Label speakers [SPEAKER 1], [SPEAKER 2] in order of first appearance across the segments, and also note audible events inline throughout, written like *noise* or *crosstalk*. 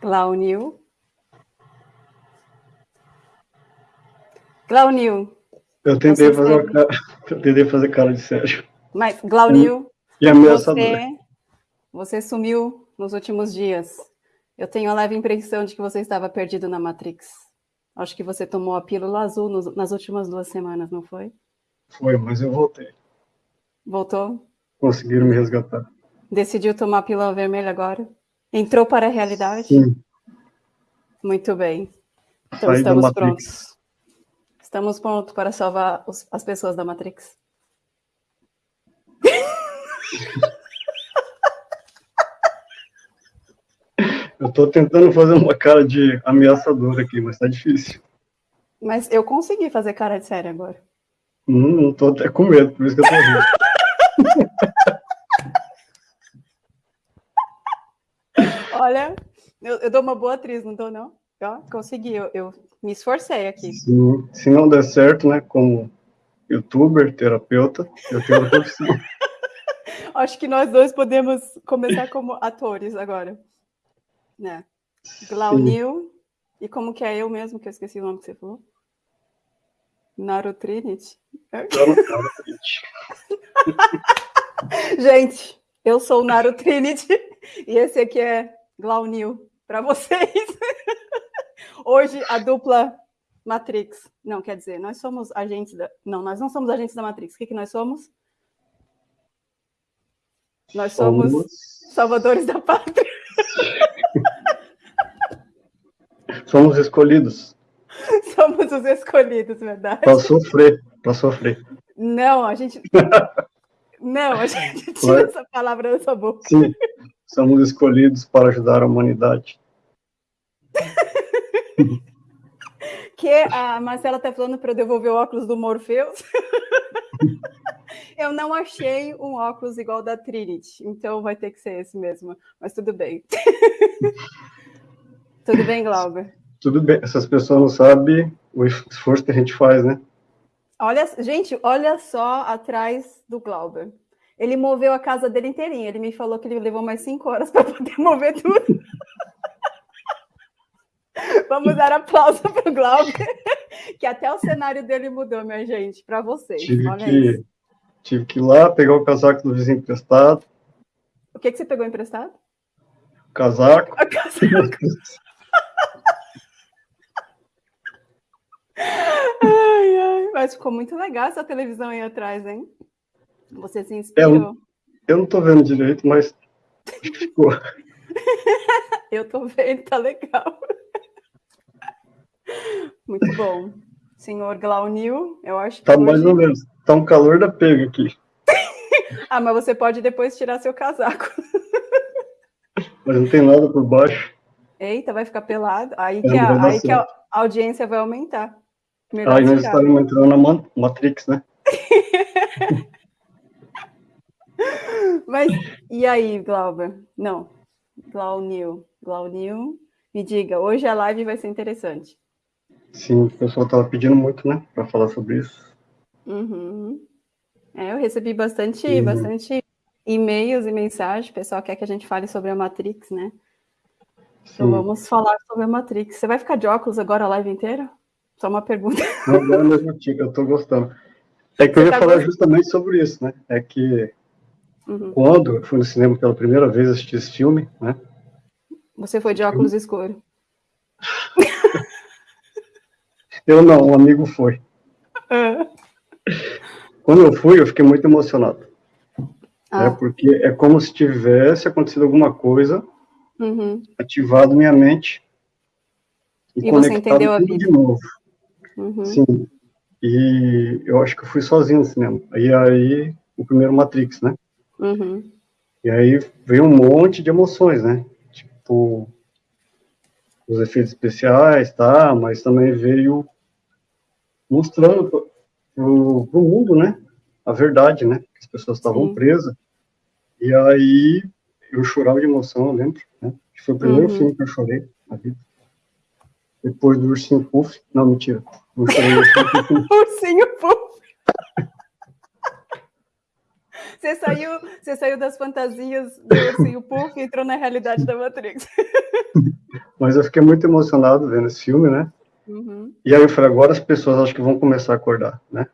[SPEAKER 1] Glaunil. Glaunil.
[SPEAKER 2] Eu tentei fazer, cara, *laughs* eu tentei fazer cara de sério.
[SPEAKER 1] Mas, Glaunil,
[SPEAKER 2] e ameaçador.
[SPEAKER 1] você, você sumiu nos últimos dias. Eu tenho a leve impressão de que você estava perdido na Matrix. Acho que você tomou a pílula azul nos, nas últimas duas semanas, não foi?
[SPEAKER 2] Foi, mas eu voltei.
[SPEAKER 1] Voltou?
[SPEAKER 2] Conseguiram me resgatar.
[SPEAKER 1] Decidiu tomar a pílula vermelha agora? Entrou para a realidade?
[SPEAKER 2] Sim.
[SPEAKER 1] Muito bem. Então
[SPEAKER 2] Saí
[SPEAKER 1] estamos prontos. Estamos prontos para salvar os- as pessoas da Matrix. *laughs*
[SPEAKER 2] Eu tô tentando fazer uma cara de ameaçador aqui, mas tá difícil.
[SPEAKER 1] Mas eu consegui fazer cara de sério agora.
[SPEAKER 2] Hum, eu tô até com medo, por isso que eu tô rindo. *laughs*
[SPEAKER 1] Olha, eu, eu dou uma boa atriz, não tô, não? Consegui, eu, eu me esforcei aqui.
[SPEAKER 2] Se, se não der certo, né, como youtuber, terapeuta, eu tenho a *laughs* profissão.
[SPEAKER 1] Acho que nós dois podemos começar como atores agora. Né? Glaunil. E como que é eu mesmo, que eu esqueci o nome que você falou? Naru Trinity. *laughs* Gente, eu sou o Naru Trinity *laughs* e esse aqui é Glaunil para vocês. *laughs* Hoje a dupla Matrix. Não, quer dizer, nós somos agentes da. Não, nós não somos agentes da Matrix. O que, que nós somos? Nós somos,
[SPEAKER 2] Somos-
[SPEAKER 1] salvadores da pátria. *laughs*
[SPEAKER 2] Somos escolhidos *laughs*
[SPEAKER 1] Somos os escolhidos, verdade?
[SPEAKER 2] para sofrer, para sofrer.
[SPEAKER 1] Não, a gente. Não, a gente tira essa palavra da sua boca.
[SPEAKER 2] Sim, somos escolhidos para ajudar a humanidade. *laughs*
[SPEAKER 1] Que a Marcela está falando para eu devolver o óculos do Morpheus. *laughs* eu não achei um óculos igual da Trinity, então vai ter que ser esse mesmo. Mas tudo bem. *laughs* tudo bem, Glauber?
[SPEAKER 2] Tudo bem, essas pessoas não sabem o esforço que a gente faz, né?
[SPEAKER 1] Olha, gente, olha só atrás do Glauber. Ele moveu a casa dele inteirinha. Ele me falou que ele levou mais cinco horas para poder *laughs* mover tudo. Vamos dar aplauso para o Glauber, que até o cenário dele mudou, minha gente, para vocês.
[SPEAKER 2] Tive
[SPEAKER 1] Olha
[SPEAKER 2] que,
[SPEAKER 1] isso.
[SPEAKER 2] tive que ir lá pegar o casaco do vizinho emprestado,
[SPEAKER 1] O que, que você pegou emprestado?
[SPEAKER 2] o casaco,
[SPEAKER 1] A casa. *laughs* Ai, ai, mas ficou muito legal essa televisão aí atrás, hein? Você se inspirou.
[SPEAKER 2] eu não tô vendo direito, mas que *laughs* ficou.
[SPEAKER 1] Eu tô vendo, tá legal. Muito bom. Senhor Glaunil, eu acho que.
[SPEAKER 2] Tá
[SPEAKER 1] hoje-
[SPEAKER 2] mais ou menos. Tá um calor da pega aqui. *laughs*
[SPEAKER 1] Ah, mas você pode depois tirar seu casaco.
[SPEAKER 2] Mas não tem nada por baixo.
[SPEAKER 1] Eita, vai ficar pelado. Aí
[SPEAKER 2] É,
[SPEAKER 1] que a, aí que a audiência vai aumentar. Melhor
[SPEAKER 2] Aí nós estamos entrando na Ma- Matrix, né? *laughs*
[SPEAKER 1] Mas e aí, Glauber? Não. Glaunil. Glaunil, me diga, hoje a live vai ser interessante.
[SPEAKER 2] Sim, o pessoal tava pedindo muito, né? Pra falar sobre isso.
[SPEAKER 1] Uhum. É, eu recebi bastante,
[SPEAKER 2] Uhum.
[SPEAKER 1] bastante e-mails e mensagens. O pessoal quer que a gente fale sobre a Matrix, né? Então
[SPEAKER 2] Sim.
[SPEAKER 1] vamos falar sobre a Matrix. Você vai ficar de óculos agora a live inteira? Só uma pergunta.
[SPEAKER 2] Não, agora mesmo tipo, eu tô gostando. É que eu
[SPEAKER 1] Você
[SPEAKER 2] ia
[SPEAKER 1] tá
[SPEAKER 2] falar
[SPEAKER 1] gostando?
[SPEAKER 2] justamente sobre isso, né? É que
[SPEAKER 1] Uhum.
[SPEAKER 2] quando eu fui no cinema pela primeira vez assistir esse filme, né?
[SPEAKER 1] Você foi de óculos escuros.
[SPEAKER 2] Eu não, um amigo foi.
[SPEAKER 1] Ah.
[SPEAKER 2] Quando eu fui, eu fiquei muito emocionado.
[SPEAKER 1] Ah,
[SPEAKER 2] Porque é como se tivesse acontecido alguma coisa,
[SPEAKER 1] uhum,
[SPEAKER 2] ativado minha mente
[SPEAKER 1] E você
[SPEAKER 2] conectado
[SPEAKER 1] entendeu a vida.
[SPEAKER 2] de novo.
[SPEAKER 1] uhum.
[SPEAKER 2] Sim. E eu acho que eu fui sozinho no cinema. E aí, o primeiro Matrix, né?
[SPEAKER 1] Uhum.
[SPEAKER 2] E aí veio um monte de emoções, né? Tipo, os efeitos especiais, tá? Mas também veio mostrando pro, pro, mundo, né? A verdade, né? Que as pessoas estavam
[SPEAKER 1] Sim.
[SPEAKER 2] presas. E aí eu chorava de emoção, eu lembro, né? Que foi o primeiro
[SPEAKER 1] Uhum.
[SPEAKER 2] filme que eu chorei na vida. Depois do Ursinho Puff. Não, mentira. Não chorei Ursinho Puff. *laughs*
[SPEAKER 1] Ursinho Puff. Você saiu, você saiu das fantasias do Ursinho Puff e entrou na realidade da Matrix. *laughs*
[SPEAKER 2] Mas eu fiquei muito emocionado vendo esse filme, né? Uhum. E aí eu falei, agora as pessoas acho que vão começar a acordar, né?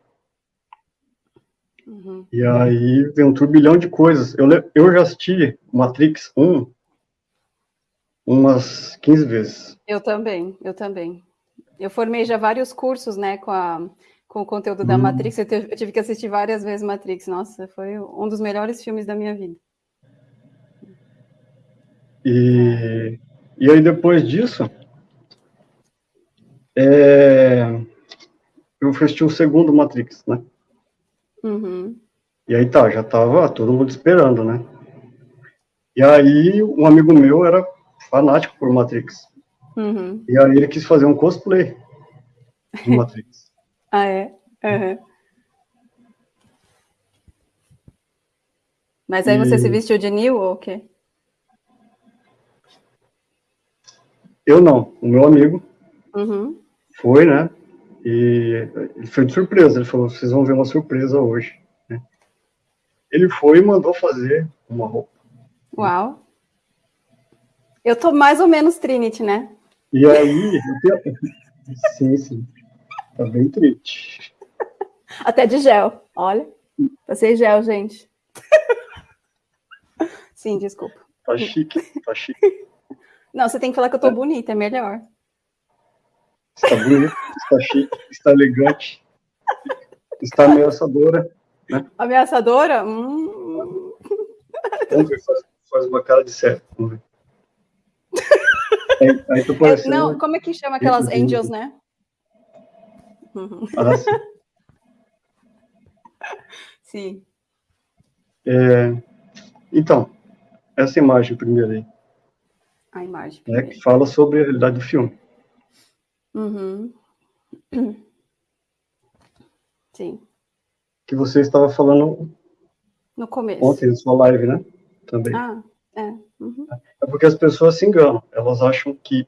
[SPEAKER 2] Uhum. E aí vem um turbilhão de coisas. Eu, eu já assisti Matrix 1 umas 15 vezes.
[SPEAKER 1] Eu também, eu também. Eu formei já vários cursos, né, com, a, com o conteúdo da hum. Matrix. Eu, eu tive que assistir várias vezes Matrix. Nossa, foi um dos melhores filmes da minha vida.
[SPEAKER 2] E, e aí depois disso, é, eu assisti o segundo Matrix, né? Uhum. E aí tá, já tava todo mundo esperando, né? E aí um amigo meu era fanático por Matrix. Uhum. E aí ele quis fazer um cosplay de Matrix.
[SPEAKER 1] Ah, é? Uhum. Mas aí e... você se vestiu de Neo ou o quê?
[SPEAKER 2] Eu não, o meu amigo uhum. foi, né? E ele foi de surpresa, ele falou, vocês vão ver uma surpresa hoje. Né? Ele foi e mandou fazer uma roupa.
[SPEAKER 1] Uau! Eu tô mais ou menos Trinity, né?
[SPEAKER 2] E aí, *laughs* sim, sim, tá bem triste. *laughs*
[SPEAKER 1] Até de gel, olha. Passei gel, gente. *laughs* Sim, desculpa.
[SPEAKER 2] Tá chique, tá chique.
[SPEAKER 1] Não, você tem que falar que eu tô bonita, é melhor.
[SPEAKER 2] Está bonita, está chique, está elegante, está ameaçadora. Né?
[SPEAKER 1] Ameaçadora? Hum.
[SPEAKER 2] Vamos ver, faz, faz uma cara de sério. Vamos ver. *laughs*
[SPEAKER 1] Aí, aí tu parecendo... Não, como é que chama aquelas angels, né? Ah, sim. *laughs* sim.
[SPEAKER 2] É, então, essa imagem primeiro aí.
[SPEAKER 1] A imagem.
[SPEAKER 2] Né, que fala sobre a realidade do filme.
[SPEAKER 1] Uhum. *clears throat* Sim.
[SPEAKER 2] Que você estava falando
[SPEAKER 1] no começo.
[SPEAKER 2] Ontem, na sua live, né? Também.
[SPEAKER 1] Ah, é. Uhum.
[SPEAKER 2] É porque as pessoas se enganam. Elas acham que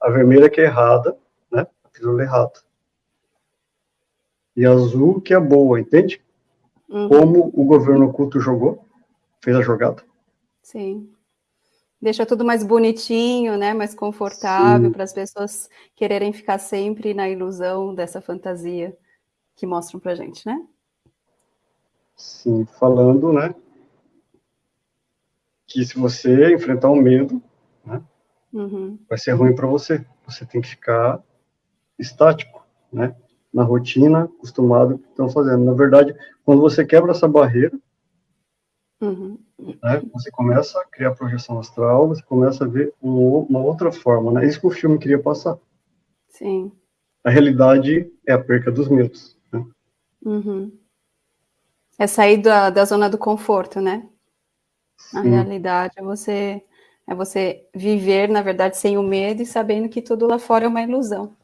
[SPEAKER 2] a vermelha que é errada, né? A pílula é errada. E azul que é boa, entende? Uhum. Como o governo oculto jogou, fez a jogada.
[SPEAKER 1] Sim. Deixa tudo mais bonitinho, né? Mais confortável para as pessoas quererem ficar sempre na ilusão dessa fantasia que mostram para gente, né?
[SPEAKER 2] Sim, falando, né? Que se você enfrentar o um medo, né? Uhum. Vai ser ruim para você. Você tem que ficar estático, né? Na rotina, acostumado que estão fazendo. Na verdade, quando você quebra essa barreira, uhum. né, você começa a criar projeção astral, você começa a ver um, uma outra forma, né? Isso que o filme queria passar.
[SPEAKER 1] Sim.
[SPEAKER 2] A realidade é a perca dos medos. Né?
[SPEAKER 1] Uhum. É sair da, da zona do conforto, né? Sim. A realidade é você é você viver, na verdade, sem o medo e sabendo que tudo lá fora é uma ilusão?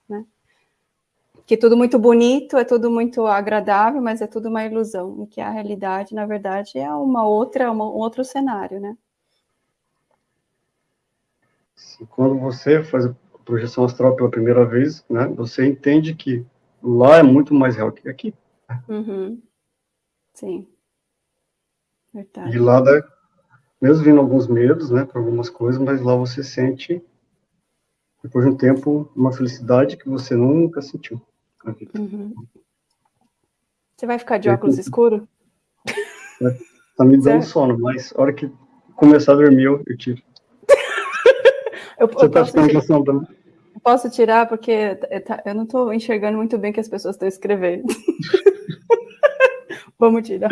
[SPEAKER 1] Que tudo muito bonito, é tudo muito agradável, mas é tudo uma ilusão. E que a realidade, na verdade, é uma outra, uma, um outro cenário, né?
[SPEAKER 2] Quando você faz a projeção astral pela primeira vez, né, você entende que lá é muito mais real que aqui.
[SPEAKER 1] Uhum. Sim.
[SPEAKER 2] Verdade. E lá da, mesmo vindo alguns medos, né, para algumas coisas, mas lá você sente, depois de um tempo, uma felicidade que você nunca sentiu Uhum.
[SPEAKER 1] Você vai ficar de óculos escuro?
[SPEAKER 2] É, tá me dando sono, mas a hora que começar a dormir, eu, eu tiro. *laughs*
[SPEAKER 1] eu, você eu tá ficando com sono também? Posso tirar, porque tá, eu não estou enxergando muito bem o que as pessoas estão escrevendo. *laughs* Vamos tirar.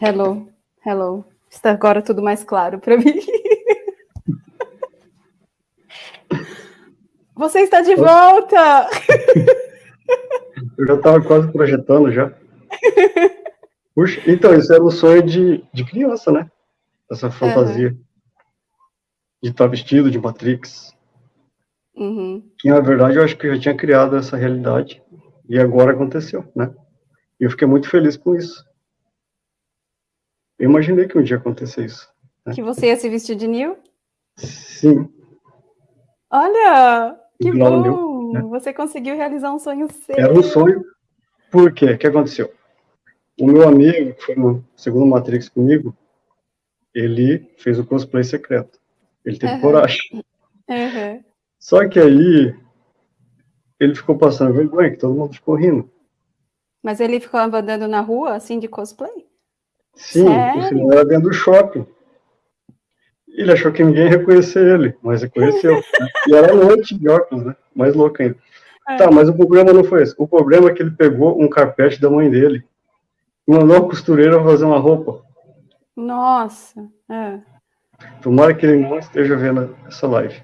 [SPEAKER 1] Hello, hello. Está agora tudo mais claro para mim. Você está de volta! *laughs*
[SPEAKER 2] Eu já estava quase projetando já. Puxa, então, isso era um sonho de, de criança, né? Essa fantasia. Uhum. De estar vestido de Matrix. Uhum. E, na verdade, eu acho que eu já tinha criado essa realidade. E agora aconteceu, né? E eu fiquei muito feliz com isso. Eu imaginei que um dia acontecer isso.
[SPEAKER 1] Né? Que você ia se vestir de Neil?
[SPEAKER 2] Sim.
[SPEAKER 1] Olha, que bom! New, né? Você conseguiu realizar um sonho seu.
[SPEAKER 2] Era um sonho. Por quê? O que aconteceu? O meu amigo, que foi no segundo Matrix comigo, ele fez o cosplay secreto. Ele teve uhum. coragem.
[SPEAKER 1] Uhum.
[SPEAKER 2] Só que aí ele ficou passando vergonha, que todo mundo ficou rindo.
[SPEAKER 1] Mas ele ficou andando na rua, assim, de cosplay?
[SPEAKER 2] Sim, Sério? era dentro do shopping. Ele achou que ninguém ia reconhecer ele, mas reconheceu. *laughs* e era noite de óculos, né? Mais louco ainda. É. Tá, mas o problema não foi esse. O problema é que ele pegou um carpete da mãe dele e mandou a costureira fazer uma roupa.
[SPEAKER 1] Nossa. É.
[SPEAKER 2] Tomara que ele não esteja vendo essa live.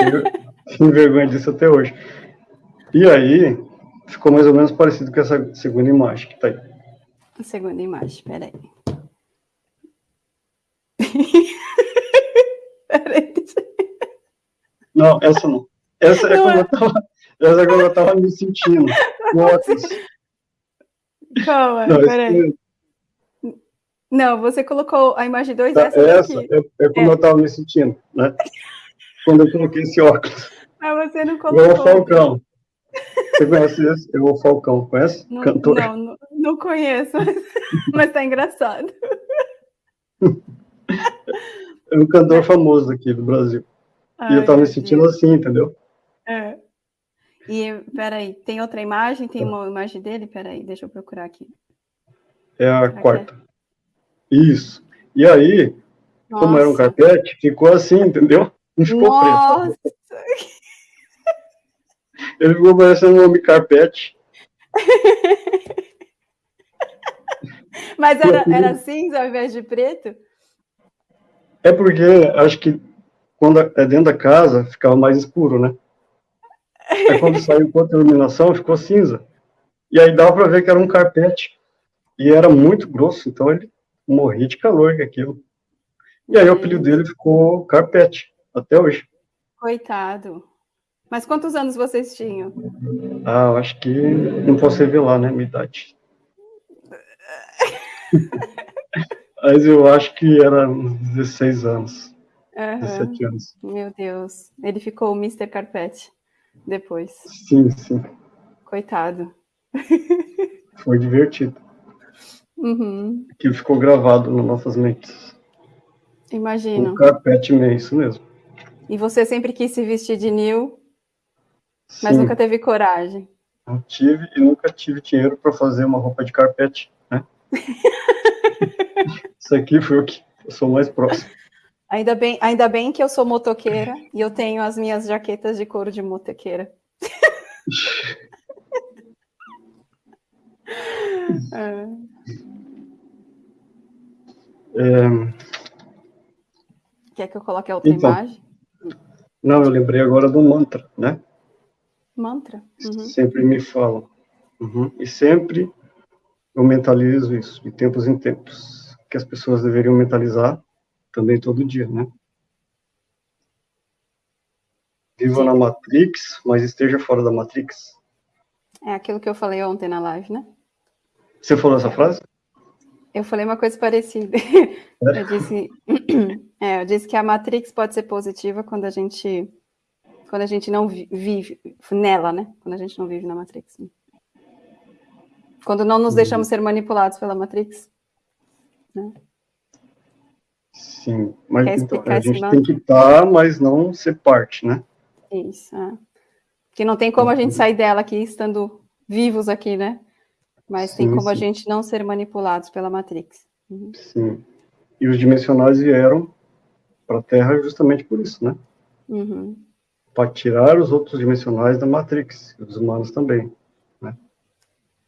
[SPEAKER 2] Eu *laughs* tenho vergonha disso até hoje. E aí, ficou mais ou menos parecido com essa segunda imagem que tá aí.
[SPEAKER 1] A segunda imagem, peraí. *laughs*
[SPEAKER 2] peraí. Não, essa não. Essa é, como, é. Eu tava, essa é como eu tava me sentindo. *laughs*
[SPEAKER 1] Calma, não, peraí. Não, você colocou a imagem 2
[SPEAKER 2] tá, essa, essa é, é, como é. eu tava me sentindo, né? Quando eu coloquei esse óculos.
[SPEAKER 1] Mas você não colocou.
[SPEAKER 2] Eu o Falcão. Você conhece esse? Eu o Falcão, conhece?
[SPEAKER 1] Não, Cantor. Não, não, não conheço, mas tá engraçado. *laughs*
[SPEAKER 2] É um cantor famoso aqui do Brasil. Ai, e eu tava me sentindo Deus. assim, entendeu?
[SPEAKER 1] É. E, peraí, tem outra imagem? Tem uma imagem dele? Peraí, deixa eu procurar aqui.
[SPEAKER 2] É a Será quarta. É? Isso. E aí, Nossa. como era um carpete, ficou assim, entendeu? Não ficou
[SPEAKER 1] Nossa. preto. *laughs*
[SPEAKER 2] Ele ficou parecendo um homem carpete. *laughs*
[SPEAKER 1] Mas era, era cinza ao invés de preto?
[SPEAKER 2] É porque acho que quando é dentro da casa ficava mais escuro, né? Aí quando *laughs* saiu com a iluminação ficou cinza. E aí dava para ver que era um carpete. E era muito grosso, então ele morria de calor com aquilo. E aí o apelido dele ficou carpete, até hoje.
[SPEAKER 1] Coitado. Mas quantos anos vocês tinham?
[SPEAKER 2] Ah, eu acho que não posso revelar, né, minha idade. *laughs* Mas eu acho que era uns 16 anos. Uhum. 17 anos.
[SPEAKER 1] Meu Deus. Ele ficou o Mr. Carpete depois.
[SPEAKER 2] Sim, sim.
[SPEAKER 1] Coitado. *laughs*
[SPEAKER 2] Foi divertido.
[SPEAKER 1] Uhum.
[SPEAKER 2] Aquilo ficou gravado nas nossas mentes.
[SPEAKER 1] Imagino.
[SPEAKER 2] O Carpete Man, isso mesmo.
[SPEAKER 1] E você sempre quis se vestir de Neil, mas Sim. nunca teve coragem.
[SPEAKER 2] Não tive e nunca tive dinheiro para fazer uma roupa de carpete, né? *laughs* Isso aqui foi o que eu sou mais próximo. *laughs*
[SPEAKER 1] Ainda bem, ainda bem que eu sou motoqueira e eu tenho as minhas jaquetas de couro de motoqueira. *laughs*
[SPEAKER 2] é. É...
[SPEAKER 1] Quer que eu coloque a outra então, imagem?
[SPEAKER 2] Não, eu lembrei agora do mantra, né?
[SPEAKER 1] Mantra?
[SPEAKER 2] Uhum. Sempre me falam. Uhum. E sempre eu mentalizo isso, de tempos em tempos que as pessoas deveriam mentalizar também todo dia, né? Viva na Matrix, mas esteja fora da Matrix.
[SPEAKER 1] É aquilo que eu falei ontem na live, né?
[SPEAKER 2] Você falou essa frase?
[SPEAKER 1] Eu falei uma coisa parecida. É? *laughs* Eu, disse, *clears throat* é, eu disse que a Matrix pode ser positiva quando a gente quando a gente não vive nela, né? Quando a gente não vive na Matrix. Quando não nos deixamos ser manipulados pela Matrix. Né?
[SPEAKER 2] Sim, mas então, a gente tem que estar, mas não ser parte, né?
[SPEAKER 1] Isso, é. Porque não tem como a gente sair dela aqui estando vivos aqui, né? Mas sim, tem como sim. a gente não ser manipulados pela Matrix.
[SPEAKER 2] Uhum. Sim. E os dimensionais vieram para a Terra justamente por isso, né?
[SPEAKER 1] Uhum.
[SPEAKER 2] Para tirar os outros dimensionais da Matrix, os humanos também.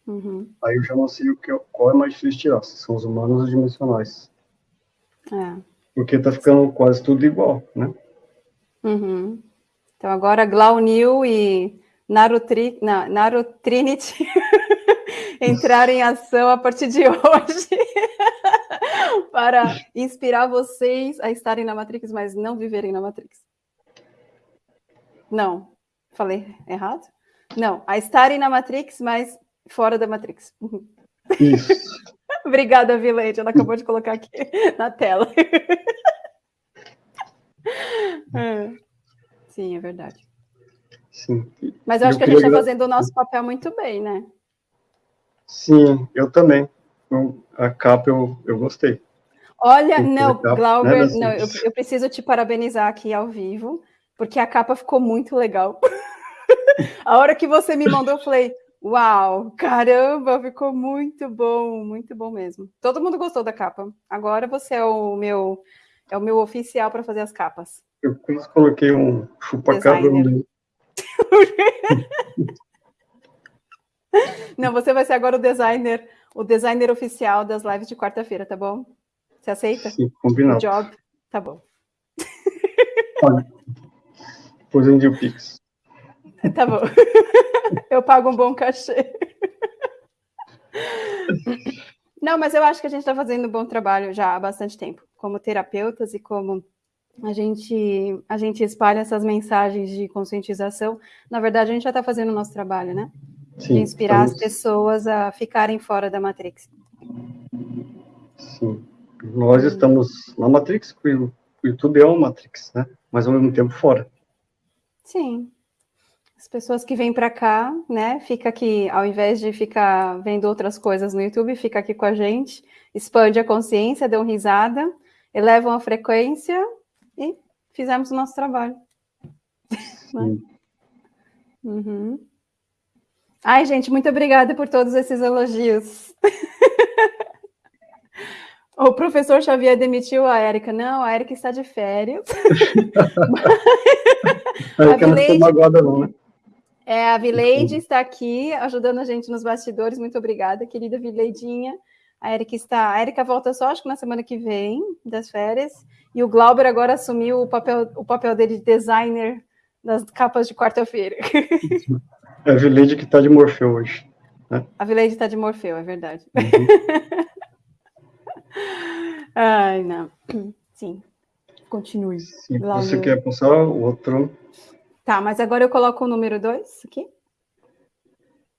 [SPEAKER 1] Uhum.
[SPEAKER 2] Aí eu já não sei o que, qual é mais difícil tirar, se são os humanos ou os dimensionais.
[SPEAKER 1] É.
[SPEAKER 2] Porque tá ficando quase tudo igual, né?
[SPEAKER 1] Uhum. Então agora Glaunil e Narutri, não, Narutrinity *laughs* entraram em ação a partir de hoje *laughs* para inspirar vocês a estarem na Matrix, mas não viverem na Matrix. Não, falei errado? Não, a estarem na Matrix, mas fora da Matrix.
[SPEAKER 2] Isso. *laughs*
[SPEAKER 1] Obrigada, Vilete. Ela acabou de colocar aqui na tela. *laughs* é. Sim, é verdade.
[SPEAKER 2] Sim.
[SPEAKER 1] Mas eu acho eu que a gente está fazendo o nosso papel muito bem, né?
[SPEAKER 2] Sim, eu também. A capa eu, eu gostei.
[SPEAKER 1] Olha, não, Glauber, né, não, eu, eu, preciso te parabenizar aqui ao vivo, porque a capa ficou muito legal. *laughs* a hora que você me mandou, eu falei, uau, caramba, ficou muito bom, muito bom mesmo. Todo mundo gostou da capa. Agora você é o meu, é o meu oficial para fazer as capas.
[SPEAKER 2] Eu coloquei um chupa-cabra no *laughs*
[SPEAKER 1] Não, você vai ser agora o designer, o designer oficial das lives de quarta-feira, tá bom? Você aceita?
[SPEAKER 2] Sim, combinado. O
[SPEAKER 1] job? Tá bom.
[SPEAKER 2] Olha, depois eu o Pix. *laughs*
[SPEAKER 1] Tá bom. *laughs* Eu pago um bom cachê. *laughs* Não, mas eu acho que a gente está fazendo um bom trabalho já há bastante tempo, como terapeutas e como a gente, a gente espalha essas mensagens de conscientização. Na verdade, a gente já está fazendo o nosso trabalho, né? Sim, de inspirar estamos... as pessoas a ficarem fora da Matrix.
[SPEAKER 2] Sim. Nós estamos na Matrix, o YouTube é uma Matrix, né? Mas ao mesmo tempo fora.
[SPEAKER 1] Sim. As pessoas que vêm para cá, né, fica aqui, ao invés de ficar vendo outras coisas no YouTube, fica aqui com a gente, expande a consciência, dão risada, elevam a frequência e fizemos o nosso trabalho. *laughs* Né? Uhum. Ai, gente, muito obrigada por todos esses elogios. *laughs* o professor Xavier demitiu a Érica. Não, a Érica está de férias. *laughs*
[SPEAKER 2] a Érica não ficou magoada não, né?
[SPEAKER 1] É, a Vileide está aqui ajudando a gente nos bastidores. Muito obrigada, querida Vileidinha. A Erika está. A Erika volta só acho que na semana que vem, das férias. E o Glauber agora assumiu o papel, o papel dele de designer das capas de quarta-feira. *laughs*
[SPEAKER 2] É a Vileide que está de Morfeu hoje. Né?
[SPEAKER 1] A Vileide está de Morfeu, é verdade. Uhum. *laughs* Ai, não. Sim. Continue.
[SPEAKER 2] Se você quer passar o outro.
[SPEAKER 1] Tá, mas agora eu coloco o número 2 aqui?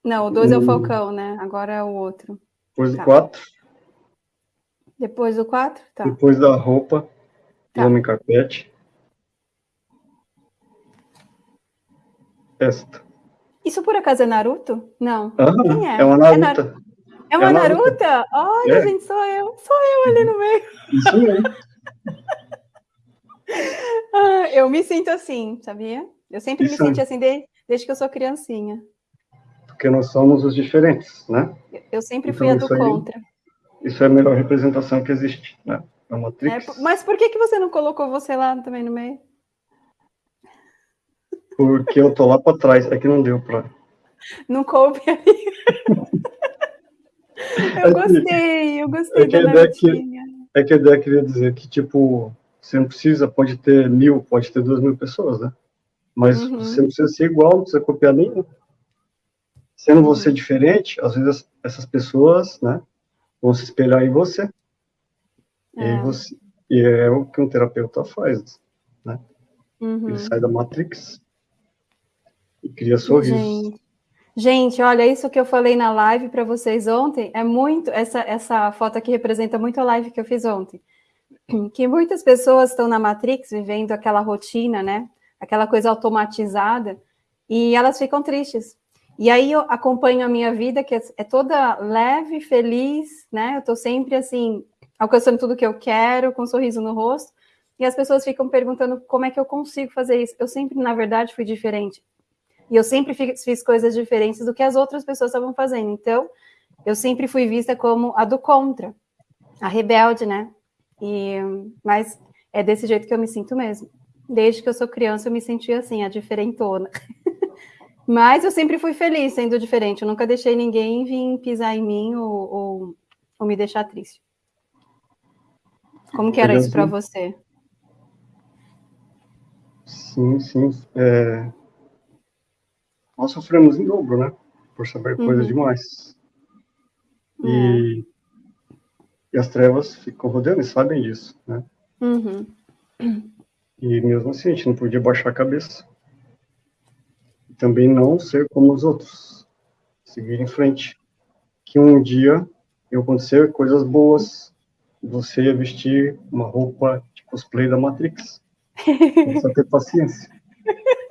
[SPEAKER 1] Não, o 2 é o Falcão, né? Agora é o outro.
[SPEAKER 2] Depois tá. do 4.
[SPEAKER 1] Depois do 4? Tá.
[SPEAKER 2] Depois da roupa tá. homem carpete. Esta.
[SPEAKER 1] Isso por acaso é Naruto? Não.
[SPEAKER 2] Ah, Quem é? É uma Naruto. É, Nar...
[SPEAKER 1] é uma é Naruto? Olha, é. gente, sou eu. Sou eu ali no meio.
[SPEAKER 2] Isso mesmo. *laughs*
[SPEAKER 1] ah, eu me sinto assim, sabia? Eu sempre Isso me senti assim desde, desde que eu sou criancinha.
[SPEAKER 2] Porque nós somos os diferentes, né?
[SPEAKER 1] Eu sempre fui então, a do contra.
[SPEAKER 2] isso é a melhor representação que existe, né? É Matrix.
[SPEAKER 1] É, mas por que, que você não colocou você lá também no meio?
[SPEAKER 2] Porque eu tô lá para trás, é que não deu para. *laughs*
[SPEAKER 1] Não coube ali. *laughs* eu é gostei, eu gostei é
[SPEAKER 2] que da a ideia que, É que a ideia queria dizer que, tipo, você não precisa, pode ter mil, pode ter duas mil pessoas, né? Mas uhum. você não precisa ser igual, não precisa copiar nenhum. Sendo você uhum. diferente, às vezes essas pessoas, né, vão se espelhar em você. É. E, você, e é o que um terapeuta faz, né? Uhum. Ele sai da Matrix e cria sorrisos.
[SPEAKER 1] Gente. Gente, olha, isso que eu falei na live para vocês ontem é muito. Essa, essa foto aqui representa muito a live que eu fiz ontem. *clears throat* Que muitas pessoas estão na Matrix vivendo aquela rotina, né? Aquela coisa automatizada, e elas ficam tristes. E aí eu acompanho a minha vida, que é toda leve, feliz, né? Eu estou sempre assim, alcançando tudo que eu quero, com um sorriso no rosto, e as pessoas ficam perguntando como é que eu consigo fazer isso. Eu sempre, na verdade, fui diferente. E eu sempre fiz, fiz coisas diferentes do que as outras pessoas estavam fazendo. Então, eu sempre fui vista como a do contra, a rebelde, né? E, mas é desse jeito que eu me sinto mesmo. Desde que eu sou criança, eu me sentia assim, a diferentona. *laughs* Mas eu sempre fui feliz sendo diferente. Eu nunca deixei ninguém vir pisar em mim ou, ou, ou me deixar triste. Como que era isso para você?
[SPEAKER 2] Sim, sim. É... Nós sofremos em dobro, né? Por saber uhum. coisas demais. E... É. e as trevas ficam rodeando e sabem disso, né?
[SPEAKER 1] Uhum.
[SPEAKER 2] E mesmo assim, a gente não podia baixar a cabeça. E também não ser como os outros. Seguir em frente. Que um dia iam acontecer coisas boas. Você ia vestir uma roupa de cosplay da Matrix. Só ter paciência. *laughs*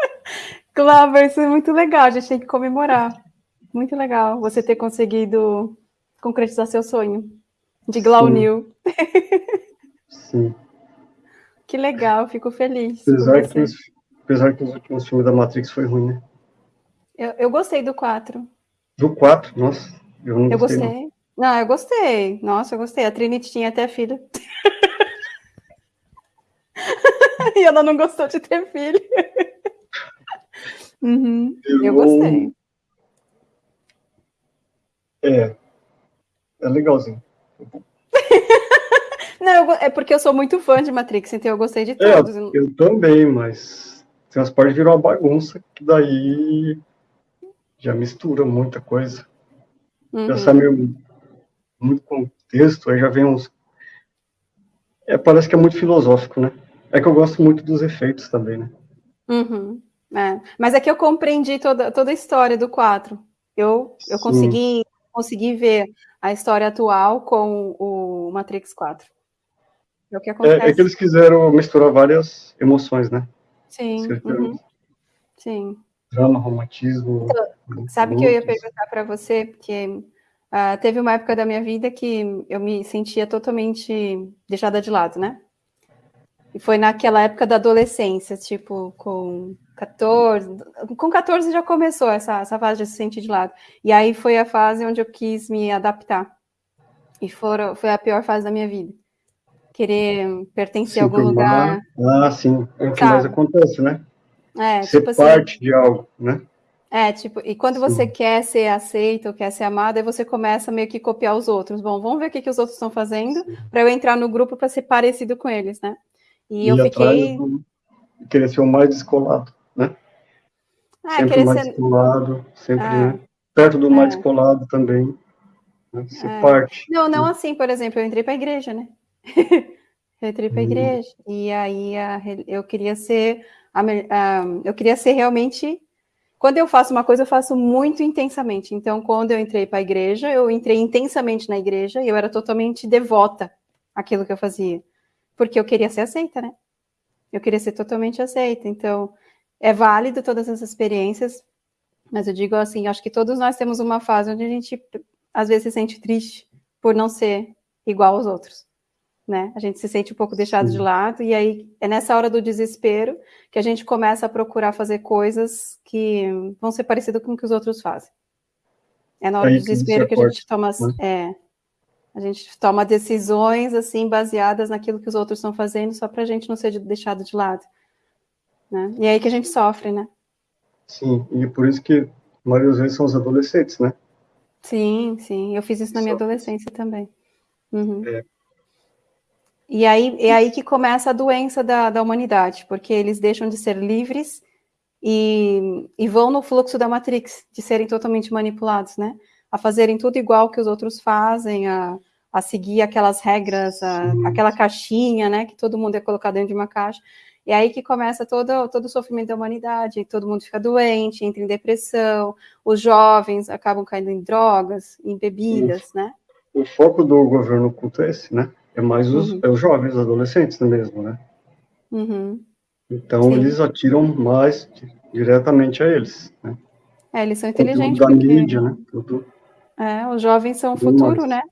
[SPEAKER 1] Claro, isso é muito legal. A gente tem que comemorar. Muito legal você ter conseguido concretizar seu sonho de Glaunil.
[SPEAKER 2] Sim.
[SPEAKER 1] Que legal, fico feliz.
[SPEAKER 2] Apesar que, os, apesar que os últimos filmes da Matrix foi ruim, né?
[SPEAKER 1] Eu, eu gostei do 4.
[SPEAKER 2] Do 4? Nossa, eu não
[SPEAKER 1] eu
[SPEAKER 2] gostei.
[SPEAKER 1] gostei. Não. não, eu gostei. Nossa, eu gostei. A Trinity tinha até filho. *laughs* e ela não gostou de ter filho. uhum, eu, eu gostei.
[SPEAKER 2] É. É legalzinho.
[SPEAKER 1] Não, eu, é porque eu sou muito fã de Matrix, então eu gostei de
[SPEAKER 2] é,
[SPEAKER 1] todos.
[SPEAKER 2] Eu também, mas tem umas partes virou uma bagunça, que daí já mistura muita coisa. Uhum. Já sabe muito contexto, aí já vem uns. É, parece que é muito filosófico, né? É que eu gosto muito dos efeitos também, né?
[SPEAKER 1] Uhum. É. Mas é que eu compreendi toda, toda a história do 4. Eu, eu consegui, consegui ver a história atual com o Matrix 4. É o que acontece.
[SPEAKER 2] É, é que eles quiseram misturar várias emoções, né?
[SPEAKER 1] Sim. Uhum. Sim.
[SPEAKER 2] Drama, romantismo.
[SPEAKER 1] Então, sabe que eu ia perguntar para você, porque uh, teve uma época da minha vida que eu me sentia totalmente deixada de lado, né? E foi naquela época da adolescência, tipo, com 14. Com 14 já começou essa, essa fase de se sentir de lado. E aí foi a fase onde eu quis me adaptar. E foram, foi a pior fase da minha vida querer pertencer a algum lugar.
[SPEAKER 2] Ah, sim, é o que mais acontece, né?
[SPEAKER 1] É,
[SPEAKER 2] ser tipo assim, parte assim, de algo, né?
[SPEAKER 1] É, tipo, e quando sim. você quer ser aceito, ou quer ser amado, aí você começa meio que copiar os outros. Bom, vamos ver o que, que os outros estão fazendo para eu entrar no grupo para ser parecido com eles, né? E, e eu fiquei.
[SPEAKER 2] Do... Querer ser o mais descolado, né? É, sempre mais ser... descolado, sempre, é. né? Perto do mais é. descolado também. Né? Ser é. parte.
[SPEAKER 1] Não, não assim, por exemplo, eu entrei para a igreja, né? Eu entrei para a igreja. E aí a, eu queria ser. A, a, eu queria ser realmente. Quando eu faço uma coisa, eu faço muito intensamente. Então, quando eu entrei para a igreja, eu entrei intensamente na igreja e eu era totalmente devota àquilo que eu fazia. Porque eu queria ser aceita, né? Eu queria ser totalmente aceita. Então, é válido todas essas experiências, mas eu digo assim, acho que todos nós temos uma fase onde a gente às vezes se sente triste por não ser igual aos outros né? A gente se sente um pouco deixado Sim. de lado, e aí é nessa hora do desespero que a gente começa a procurar fazer coisas que vão ser parecidas com o que os outros fazem. É na hora aí do desespero que, que a gente toma. Né? É, a gente toma decisões assim baseadas naquilo que os outros estão fazendo, só para a gente não ser deixado de lado. Né? E é aí que a gente sofre, né?
[SPEAKER 2] Sim, e por isso que a maioria das vezes são os adolescentes, né?
[SPEAKER 1] Sim, sim. Eu fiz isso na minha adolescência também. Uhum. É, e aí é aí que começa a doença da, da humanidade, porque eles deixam de ser livres e, e vão no fluxo da Matrix, de serem totalmente manipulados, né? A fazerem tudo igual que os outros fazem, a, a seguir aquelas regras, a, aquela caixinha, né? Que todo mundo é colocado dentro de uma caixa. E aí que começa todo, todo o sofrimento da humanidade, todo mundo fica doente, entra em depressão, os jovens acabam caindo em drogas, em bebidas, né?
[SPEAKER 2] O foco do governo oculto é esse, né? É mais os, uhum. é os jovens, os adolescentes mesmo, né?
[SPEAKER 1] Uhum.
[SPEAKER 2] Então Sim. eles atiram mais diretamente a eles, né?
[SPEAKER 1] É, eles são inteligentes.
[SPEAKER 2] da porque... mídia, né? Tudo,
[SPEAKER 1] é, os jovens são o futuro, mais. né?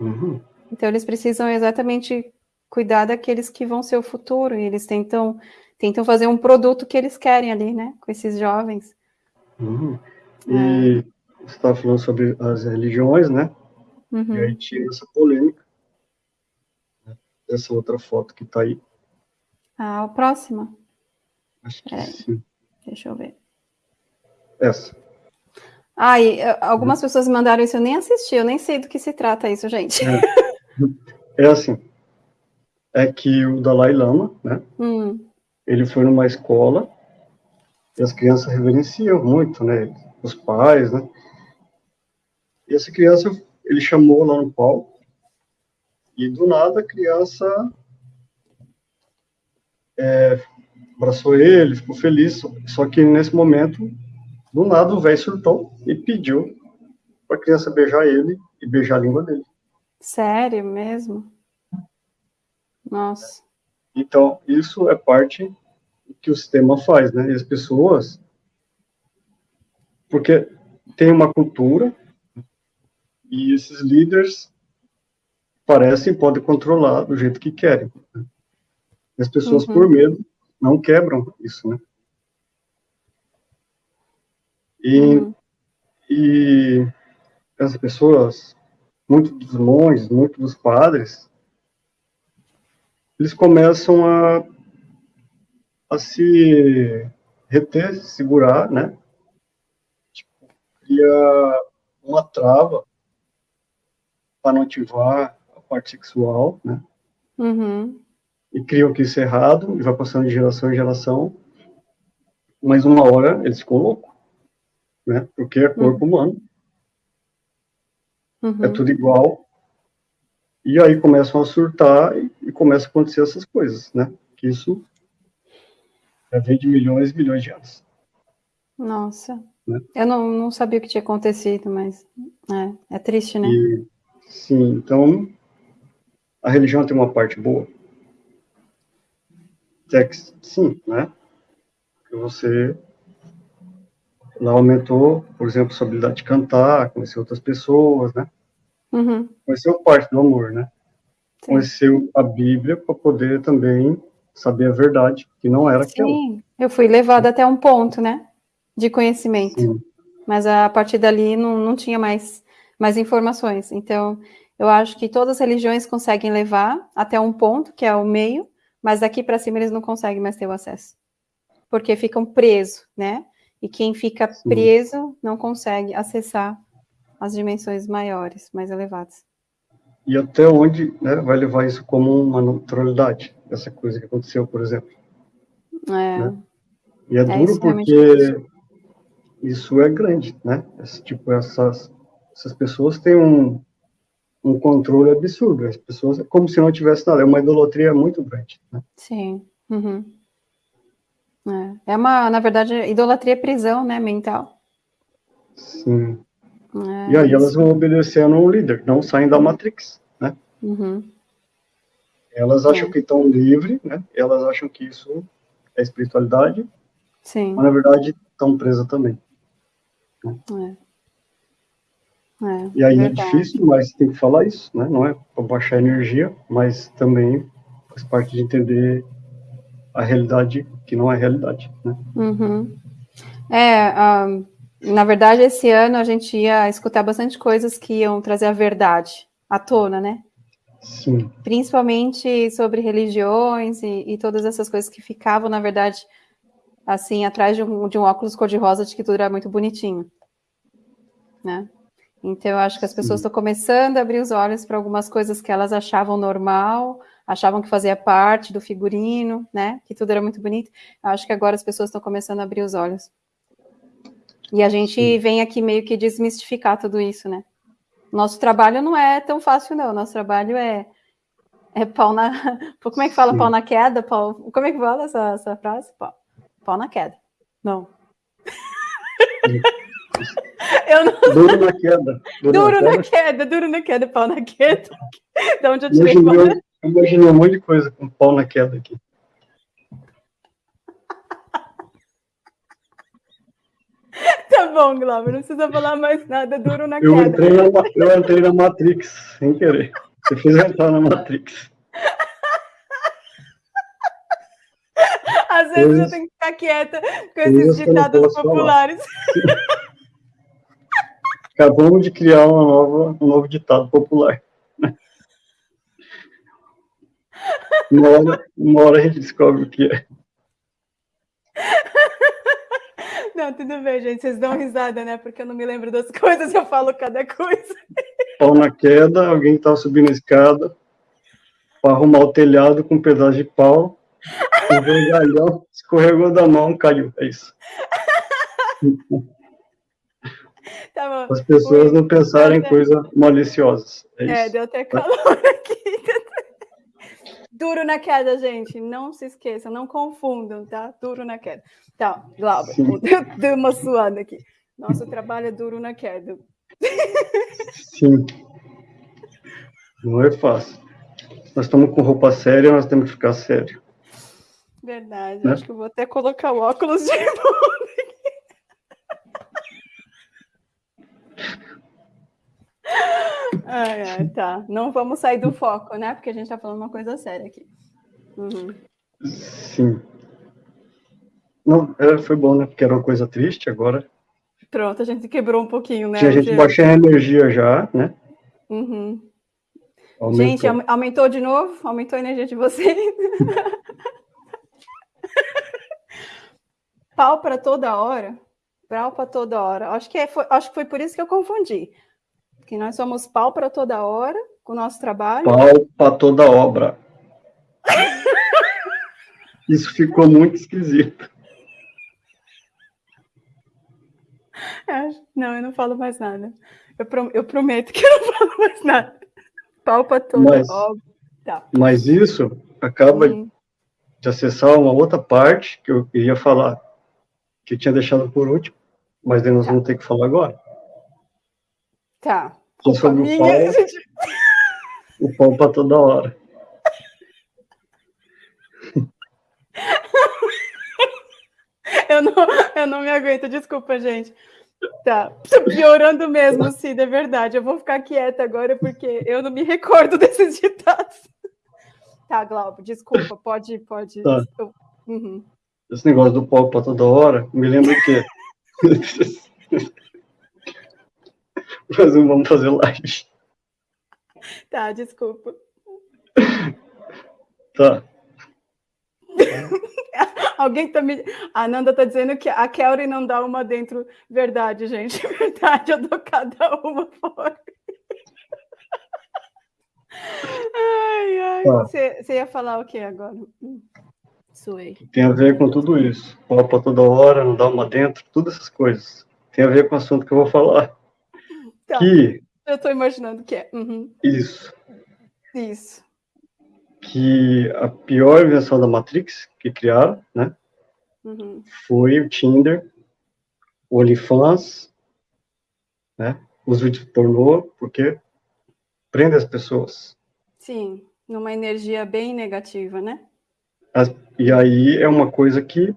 [SPEAKER 1] Uhum. Então eles precisam exatamente cuidar daqueles que vão ser o futuro, e eles tentam, tentam fazer um produto que eles querem ali, né? Com esses jovens.
[SPEAKER 2] Uhum. E é. você estava falando sobre as religiões, né? Uhum. E aí tinha essa polêmica essa outra foto que está aí.
[SPEAKER 1] Ah, a próxima?
[SPEAKER 2] Acho que sim.
[SPEAKER 1] Deixa eu ver.
[SPEAKER 2] Essa.
[SPEAKER 1] Eh, algumas pessoas mandaram isso, eu nem assisti, eu nem sei do que se trata isso, gente.
[SPEAKER 2] É, *laughs* é assim, é que o Dalai Lama, né, hum. ele foi numa escola e as crianças reverenciam muito, né, os pais, né, e essa criança, ele chamou lá no palco e do nada a criança é, abraçou ele, ficou feliz. Só que nesse momento, do nada o velho surtou e pediu para a criança beijar ele e beijar a língua dele.
[SPEAKER 1] Sério mesmo? Nossa.
[SPEAKER 2] Então, isso é parte que o sistema faz, né? E as pessoas. Porque tem uma cultura e esses líderes parecem podem controlar do jeito que querem. Né? As pessoas, uhum. por medo, não quebram isso, né? E, uhum. e as pessoas, muitos dos monges, muitos dos padres, eles começam a, a se reter, segurar, né? Tipo, cria uma trava para não ativar parte sexual, né?
[SPEAKER 1] Uhum.
[SPEAKER 2] E criam que isso é errado, e vai passando de geração em geração, mas uma hora eles ficam loucos, né? Porque é corpo uhum. humano. Uhum. É tudo igual. E aí começam a surtar e, e começam a acontecer essas coisas, né? Que isso já vem de milhões e milhões de anos.
[SPEAKER 1] Nossa. Né? Eu não, não sabia o que tinha acontecido, mas é, é triste, né? E,
[SPEAKER 2] sim, então a religião tem uma parte boa. Que, sim, né? Que você ela aumentou, por exemplo, sua habilidade de cantar, conhecer outras pessoas, né?
[SPEAKER 1] Uhum.
[SPEAKER 2] Conheceu parte do amor, né? Sim. Conheceu a Bíblia para poder também saber a verdade, que não era
[SPEAKER 1] aquela. Sim, eu fui levada até um ponto, né? De conhecimento. Sim. Mas a partir dali não, não tinha mais, mais informações. Então, eu acho que todas as religiões conseguem levar até um ponto, que é o meio, mas daqui para cima eles não conseguem mais ter o acesso. Porque ficam presos, né? E quem fica Sim. preso não consegue acessar as dimensões maiores, mais elevadas.
[SPEAKER 2] E até onde né, vai levar isso como uma naturalidade, essa coisa que aconteceu, por exemplo.
[SPEAKER 1] É.
[SPEAKER 2] Né? E é, é duro porque isso é grande, né? Esse, tipo, essas, essas pessoas têm um, um controle absurdo. As pessoas é como se não tivesse nada. É uma idolatria muito grande. Né?
[SPEAKER 1] Sim. Uhum. É. é uma, na verdade, idolatria é prisão, né, mental.
[SPEAKER 2] Sim. É, e aí isso. elas vão obedecendo um líder, não saem da Matrix, né?
[SPEAKER 1] Uhum.
[SPEAKER 2] Elas acham é. que estão livres, né? Elas acham que isso é espiritualidade.
[SPEAKER 1] Sim.
[SPEAKER 2] Mas na verdade estão presas também.
[SPEAKER 1] Né? É. É,
[SPEAKER 2] e aí é verdade. é difícil, mas tem que falar isso, né? Não é para baixar a energia, mas também faz parte de entender a realidade que não é realidade, né?
[SPEAKER 1] Uhum. É, um, na verdade, esse ano a gente ia escutar bastante coisas que iam trazer a verdade à tona, né?
[SPEAKER 2] Sim.
[SPEAKER 1] Principalmente sobre religiões e, e todas essas coisas que ficavam, na verdade, assim, atrás de um, de um óculos cor-de-rosa de que tudo era muito bonitinho, né? Então, eu acho que as pessoas estão começando a abrir os olhos para algumas coisas que elas achavam normal, achavam que fazia parte do figurino, né? Que tudo era muito bonito. Eu acho que agora as pessoas estão começando a abrir os olhos. E a gente Sim. vem aqui meio que desmistificar tudo isso, né? Nosso trabalho não é tão fácil, não. Nosso trabalho é, é pau na. *laughs* Como é que fala Sim. pau na queda? Pau... Como é que fala essa, essa frase? Pau, pau na queda. Não. *laughs*
[SPEAKER 2] Não... Duro na queda.
[SPEAKER 1] Duro, duro na, queda. na, queda. duro na queda, pau na queda. *laughs* De onde eu tirei
[SPEAKER 2] imaginei, eu imaginei um monte de coisa com pau na queda aqui. *laughs*
[SPEAKER 1] Tá bom, Glauber, não precisa falar mais nada, duro na
[SPEAKER 2] eu
[SPEAKER 1] queda.
[SPEAKER 2] Entrei na, eu entrei na Matrix, sem querer. Você fez entrar na Matrix. *laughs*
[SPEAKER 1] Às vezes eu tenho que ficar quieta com esses ditados populares.
[SPEAKER 2] Acabamos de criar uma nova, um novo ditado popular. Uma hora, uma hora a gente descobre o que é.
[SPEAKER 1] Não, tudo bem, gente. Vocês dão risada, né? Porque eu não me lembro das *laughs* coisas, eu falo cada coisa.
[SPEAKER 2] Pau na queda, alguém tá subindo a escada para arrumar o telhado com um pedaço de pau. O vergalhão escorregou da mão, caiu. É isso. *laughs*
[SPEAKER 1] Tá
[SPEAKER 2] As pessoas não pensarem em coisas maliciosas. É, é
[SPEAKER 1] deu até calor *laughs* aqui. Duro na queda, gente. Não se esqueçam, não confundam, tá? Duro na queda. Tá, Glauber, *laughs* deu uma suada aqui. Nosso trabalho é duro na queda.
[SPEAKER 2] Sim. Não é fácil. Nós estamos com roupa séria, nós temos que ficar sério.
[SPEAKER 1] Verdade, né? acho que eu vou até colocar o óculos de *laughs* novo. Ah, tá. Não vamos sair do foco, né? Porque a gente está falando uma coisa séria aqui. Uhum.
[SPEAKER 2] Sim. Não, é, foi bom, né? Porque era uma coisa triste agora.
[SPEAKER 1] Pronto, a gente quebrou um pouquinho, né?
[SPEAKER 2] Tinha gente baixando a energia já, né?
[SPEAKER 1] Uhum. Gente, aumentou de novo? Aumentou a energia de vocês? *laughs* Pau para toda hora? Pau para toda hora. Acho que, é, foi, acho que foi por isso que eu confundi. Que nós somos pau para toda hora com o nosso trabalho.
[SPEAKER 2] Pau para toda obra. isso ficou muito esquisito.
[SPEAKER 1] Não, eu não falo mais nada. Eu, eu prometo que eu não *laughs* falo mais nada. Pau para toda
[SPEAKER 2] mas, obra. Tá. Mas isso acaba hum. de acessar uma outra parte que eu ia falar que eu tinha deixado por último, mas nós tá. vamos ter que falar agora.
[SPEAKER 1] Tá.
[SPEAKER 2] É sobre minha, o pau, gente... o pau para toda hora.
[SPEAKER 1] Eu não, eu não me aguento, desculpa, gente. Tá, piorando mesmo, Cida, é verdade. Eu vou ficar quieta agora porque eu não me recordo *laughs* desses ditados. Tá, Glauco, desculpa, pode, pode. Tá.
[SPEAKER 2] Uhum esse negócio do pau para toda hora, me lembra que. *laughs* *laughs* Mas não vamos fazer live.
[SPEAKER 1] Tá, desculpa.
[SPEAKER 2] Tá. *laughs*
[SPEAKER 1] Alguém tá me. A Nanda tá dizendo que a Kelly não dá uma dentro. Verdade, gente. *laughs* Verdade, eu dou cada uma fora. Ai, ai. Você tá. ia falar o que agora?
[SPEAKER 2] Suei. Tem a ver com tudo isso. Copa toda hora, não dá uma dentro, todas essas coisas. Tem a ver com o assunto que eu vou falar.
[SPEAKER 1] Tá. Que... Eu estou imaginando que é. Uhum.
[SPEAKER 2] Isso.
[SPEAKER 1] Isso.
[SPEAKER 2] Que a pior invenção da Matrix que criaram, né? Uhum. Foi o Tinder, o OnlyFans, né? Os vídeos pornô, porque prende as pessoas.
[SPEAKER 1] Sim, numa energia bem negativa, né?
[SPEAKER 2] E aí é uma coisa que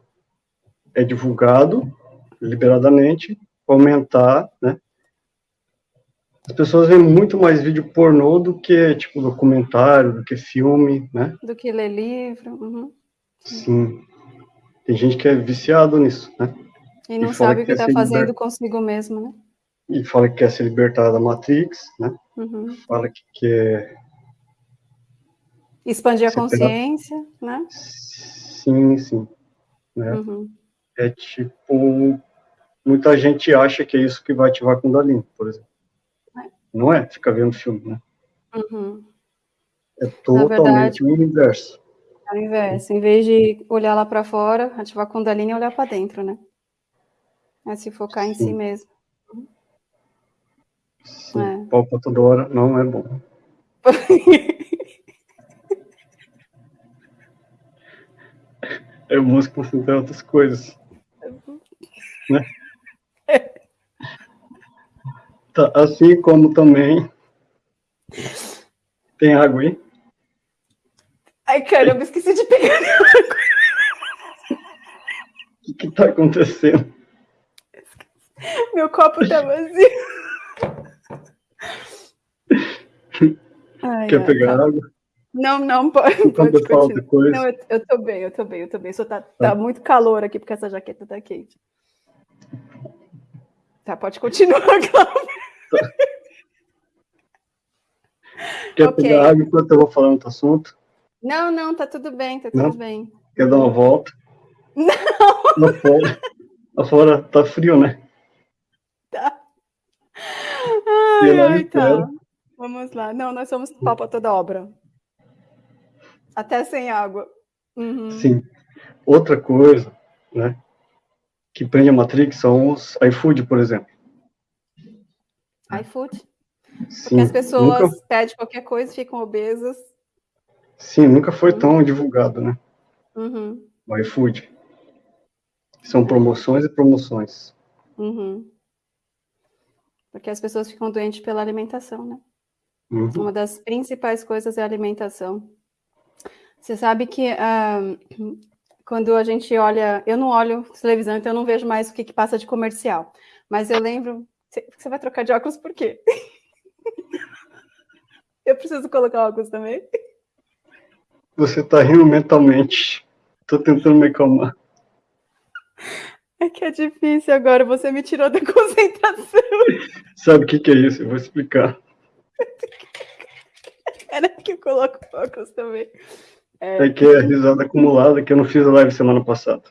[SPEAKER 2] é divulgado liberadamente, aumentar, né? As pessoas veem muito mais vídeo pornô do que, tipo, documentário, do que filme, né?
[SPEAKER 1] Do que ler livro. Uhum.
[SPEAKER 2] Sim. Tem gente que é viciado nisso, né?
[SPEAKER 1] E não e sabe o que está fazendo liber... consigo mesmo, né?
[SPEAKER 2] E fala que quer se libertar da Matrix, né? Uhum. Fala que quer
[SPEAKER 1] Expandir a consciência, né?
[SPEAKER 2] Sim, sim. Né? Uhum. É tipo, muita gente acha que é isso que vai ativar a Kundalini, por exemplo. Não é? Fica vendo filme, né?
[SPEAKER 1] Uhum.
[SPEAKER 2] É totalmente verdade, o inverso.
[SPEAKER 1] É o inverso. Em vez de olhar lá para fora, ativar a Kundalini e olhar para dentro, né? É se focar sim. em si mesmo.
[SPEAKER 2] Sim. É. Pau para toda hora não é bom. é música para sentar outras coisas. Né? Tá, assim como também tem água aí.
[SPEAKER 1] Ai, caramba, esqueci de pegar água.
[SPEAKER 2] O que está acontecendo?
[SPEAKER 1] Meu copo está vazio.
[SPEAKER 2] Ai, Quer ai, pegar tá. água?
[SPEAKER 1] Não, não, pode, pode continuar. Não, eu, eu tô bem, eu tô bem, eu tô bem. Só tá, tá, tá muito calor aqui, porque essa jaqueta tá quente. Tá, pode continuar, *laughs* Cláudio.
[SPEAKER 2] Quer okay. pegar água enquanto eu vou falando outro assunto?
[SPEAKER 1] Não, não, tá tudo bem, tá tudo não? bem.
[SPEAKER 2] Quer dar uma volta?
[SPEAKER 1] Não!
[SPEAKER 2] Lá fora, lá fora tá frio, né?
[SPEAKER 1] Tá. Ai, ai, tá. Vamos lá. Não, nós somos pau pra toda obra. Até sem água. Uhum.
[SPEAKER 2] Sim. Outra coisa, né, que prende a Matrix são os iFood, por exemplo.
[SPEAKER 1] iFood? Sim, Porque as pessoas nunca... pedem qualquer coisa, ficam obesas.
[SPEAKER 2] Sim, nunca foi tão divulgado, né?
[SPEAKER 1] Uhum.
[SPEAKER 2] O iFood. São promoções e promoções.
[SPEAKER 1] Uhum. Porque as pessoas ficam doentes pela alimentação, né? Uhum. Uma das principais coisas é a alimentação. Você sabe que uh, quando a gente olha, eu não olho televisão, então eu não vejo mais o que, que passa de comercial. Mas eu lembro. Você vai trocar de óculos por quê? *laughs* preciso colocar óculos também?
[SPEAKER 2] Você tá rindo mentalmente. Tô tentando me acalmar.
[SPEAKER 1] É que é difícil agora, você me tirou da *laughs* concentração.
[SPEAKER 2] Sabe o que, que é isso? Eu vou explicar. *laughs*
[SPEAKER 1] Era que eu coloco óculos também.
[SPEAKER 2] É... é que é risada acumulada que eu não fiz a live semana passada.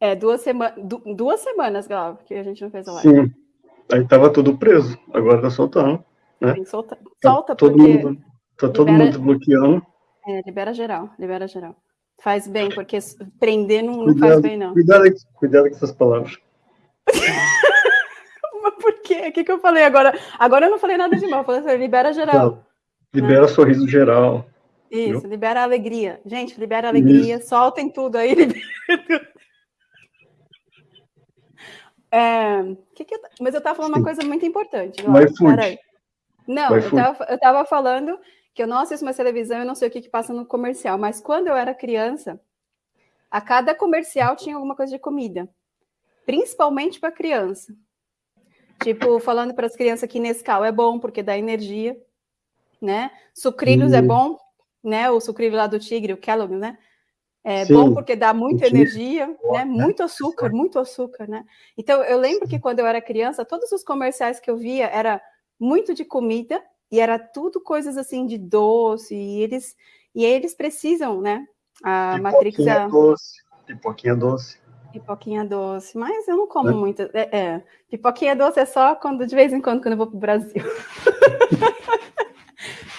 [SPEAKER 1] É, duas, sema... Du duas semanas, Glau, que a gente não fez a live.
[SPEAKER 2] Sim. Aí tava tudo preso, agora tá soltando. Né?
[SPEAKER 1] Tem solta, solta
[SPEAKER 2] tá todo. Mundo, tá todo libera... mundo bloqueando.
[SPEAKER 1] É, libera geral, libera geral. Faz bem, porque prender não, cuidado, não faz bem, não.
[SPEAKER 2] Cuidado, cuidado com essas palavras. *laughs*
[SPEAKER 1] Mas por quê? O que, que eu falei agora? Agora eu não falei nada de mal, eu falei assim, libera geral. Não,
[SPEAKER 2] libera né? sorriso geral.
[SPEAKER 1] Isso, viu? libera alegria. Gente, libera alegria, Isso. soltem tudo aí, *laughs* libera tudo. É, que que eu, mas eu estava falando uma coisa muito importante.
[SPEAKER 2] Vai Peraí.
[SPEAKER 1] Não, eu estava falando que eu não assisto mais televisão, eu não sei o que, que passa no comercial, mas quando eu era criança, a cada comercial tinha alguma coisa de comida, principalmente para criança. Tipo, falando para as crianças que Nescau é bom porque dá energia, né? Sucrilhos hum. é bom, né? O sucrilho lá do tigre, o Kellogg, né? É Sim. bom porque dá muita energia, né? Muito açúcar, muito açúcar, né? Então, eu lembro que quando eu era criança, todos os comerciais que eu via era muito de comida e era tudo coisas assim de doce e eles e eles precisam, né? A Matrix
[SPEAKER 2] a... doce, pipoquinha doce.
[SPEAKER 1] Pipoquinha doce, mas eu não como é. muito. É, é, pipoquinha doce é só quando de vez em quando quando eu vou para o Brasil. *laughs*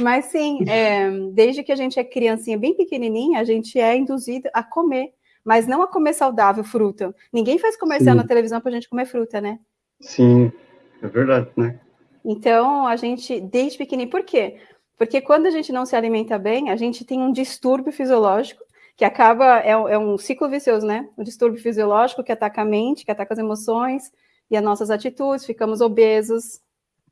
[SPEAKER 1] Mas sim, é, desde que a gente é criancinha bem pequenininha, a gente é induzido a comer, mas não a comer saudável fruta. Ninguém faz comercial sim. na televisão para a gente comer fruta, né?
[SPEAKER 2] Sim, é verdade, né?
[SPEAKER 1] Então, a gente, desde pequenininho, por quê? Porque quando a gente não se alimenta bem, a gente tem um distúrbio fisiológico que acaba, é, é um ciclo vicioso, né? Um distúrbio fisiológico que ataca a mente, que ataca as emoções e as nossas atitudes, ficamos obesos,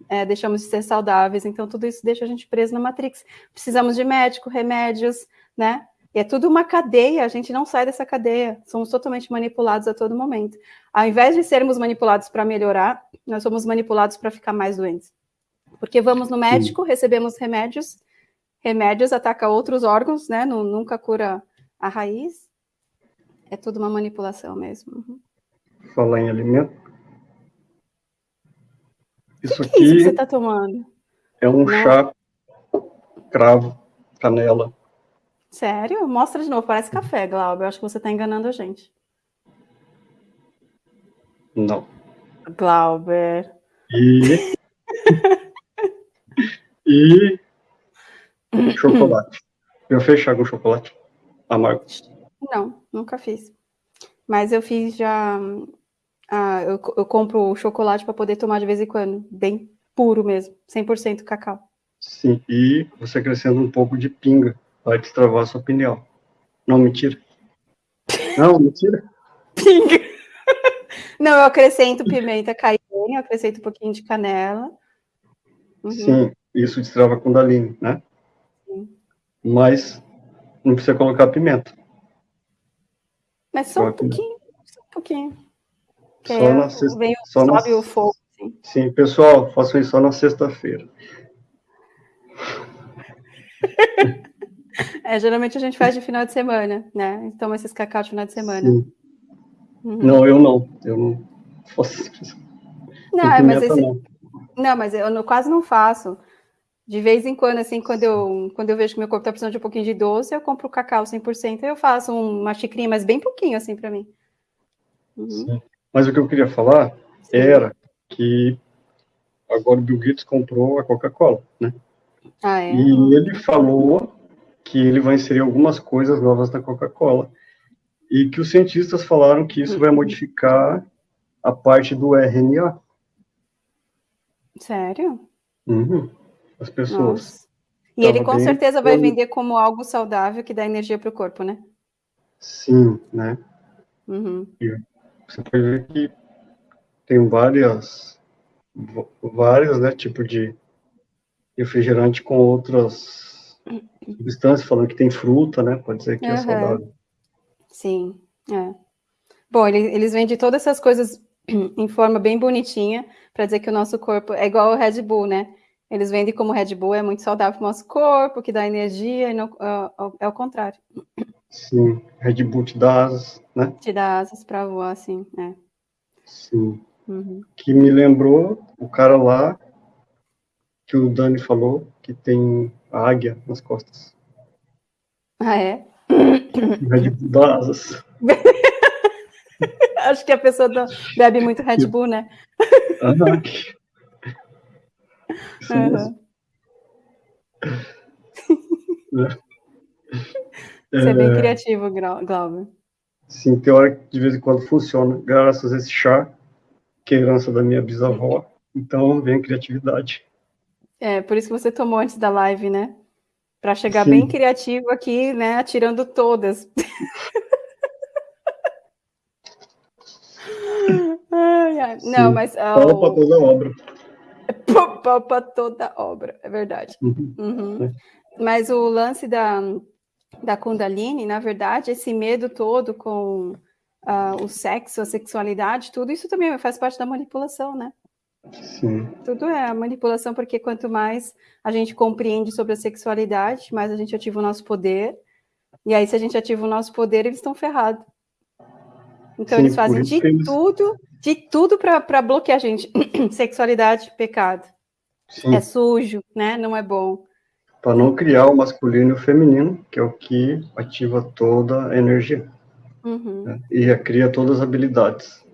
[SPEAKER 1] é, deixamos de ser saudáveis, então tudo isso deixa a gente preso na Matrix. Precisamos de médico, remédios, né? E é tudo uma cadeia, a gente não sai dessa cadeia, somos totalmente manipulados a todo momento. Ao invés de sermos manipulados para melhorar, nós somos manipulados para ficar mais doentes. Porque vamos no médico, recebemos remédios, remédios atacam outros órgãos, né? nunca cura a raiz. É tudo uma manipulação mesmo. Uhum.
[SPEAKER 2] Falar em alimento,
[SPEAKER 1] isso que aqui. Que é isso que você está tomando?
[SPEAKER 2] É um Não. chá cravo, canela.
[SPEAKER 1] Sério? Mostra de novo, parece café, Glauber. Eu acho que você está enganando a gente.
[SPEAKER 2] Não.
[SPEAKER 1] Glauber.
[SPEAKER 2] E. *laughs* e. chocolate. Eu fechar com chocolate amargo.
[SPEAKER 1] Não, nunca fiz. Mas eu fiz já ah, eu, eu compro chocolate para poder tomar de vez em quando, bem puro mesmo, 100% cacau.
[SPEAKER 2] Sim, e você acrescenta um pouco de pinga, vai destravar a sua opinião. Não, mentira. Não, mentira. *laughs*
[SPEAKER 1] pinga. Não, eu acrescento pimenta caiene, eu acrescento um pouquinho de canela.
[SPEAKER 2] Uhum. Sim, isso destrava Kundalini, né? Sim. Mas não precisa colocar pimenta.
[SPEAKER 1] Mas só um pouquinho, só um pouquinho.
[SPEAKER 2] Que só na sexta, vem,
[SPEAKER 1] só sobe na, o fogo.
[SPEAKER 2] Sim. sim, pessoal, façam isso só na sexta-feira. *laughs*
[SPEAKER 1] é, geralmente a gente faz de final de semana, né? Toma esses cacau de final de semana. Uhum.
[SPEAKER 2] Não, eu não. Eu não faço.
[SPEAKER 1] Não, é, mas esse... não. não, mas eu não, quase não faço. De vez em quando, assim, quando eu, quando eu vejo que meu corpo está precisando de um pouquinho de doce, eu compro cacau 100%, eu faço uma xicrinha, mas bem pouquinho, assim, para mim.
[SPEAKER 2] Uhum. Mas o que eu queria falar era que agora o Bill Gates comprou a Coca-Cola, né?
[SPEAKER 1] Ah, é?
[SPEAKER 2] E ele falou que ele vai inserir algumas coisas novas na Coca-Cola e que os cientistas falaram que isso vai modificar a parte do RNA.
[SPEAKER 1] Sério?
[SPEAKER 2] Uhum. As pessoas. Nossa.
[SPEAKER 1] E ele com certeza vai vender como algo saudável que dá energia para o corpo, né?
[SPEAKER 2] Sim, né?
[SPEAKER 1] Uhum.
[SPEAKER 2] Você pode ver que tem várias, vários, né, tipos de refrigerante com outras substâncias, falando que tem fruta, né, pode ser que uhum. é saudável.
[SPEAKER 1] Sim, é. Bom, eles, vendem todas essas coisas em forma bem bonitinha, para dizer que o nosso corpo é igual ao Red Bull, né? Eles vendem como Red Bull é muito saudável para o nosso corpo, que dá energia, e não, uh, é o contrário.
[SPEAKER 2] Sim, Red Bull te dá asas, né?
[SPEAKER 1] Te dá asas para voar, sim, é.
[SPEAKER 2] Sim. Uhum. Que me lembrou o cara lá que o Dani falou, que tem a águia nas costas.
[SPEAKER 1] Ah, é?
[SPEAKER 2] Red Bull dá asas. *laughs*
[SPEAKER 1] Acho que a pessoa bebe muito Red Bull, né? *laughs*
[SPEAKER 2] Isso
[SPEAKER 1] uhum. Você é bem criativo, Glauber.
[SPEAKER 2] Sim, tem hora que de vez em quando funciona, graças a esse chá, que é herança da minha bisavó. Então vem criatividade.
[SPEAKER 1] É, por isso que você tomou antes da live, né? Para chegar Sim. bem criativo aqui, né? Atirando todas. *laughs* ai, ai. Não, mas.
[SPEAKER 2] Uh, Fala para toda obra.
[SPEAKER 1] Para toda obra, é verdade. Uhum. Uhum. É. Mas o lance da, da Kundalini, na verdade, esse medo todo com uh, o sexo, a sexualidade, tudo isso também faz parte da manipulação, né?
[SPEAKER 2] Sim.
[SPEAKER 1] Tudo é a manipulação, porque quanto mais a gente compreende sobre a sexualidade, mais a gente ativa o nosso poder. E aí, se a gente ativa o nosso poder, eles estão ferrados. Então, Sim, eles fazem de eles... tudo, de tudo para bloquear a gente. *clears throat* Sexualidade, pecado. Sim. É sujo, né? Não é bom.
[SPEAKER 2] Para não criar o masculino e o feminino, que é o que ativa toda a energia.
[SPEAKER 1] Uhum. Né?
[SPEAKER 2] E cria todas as habilidades.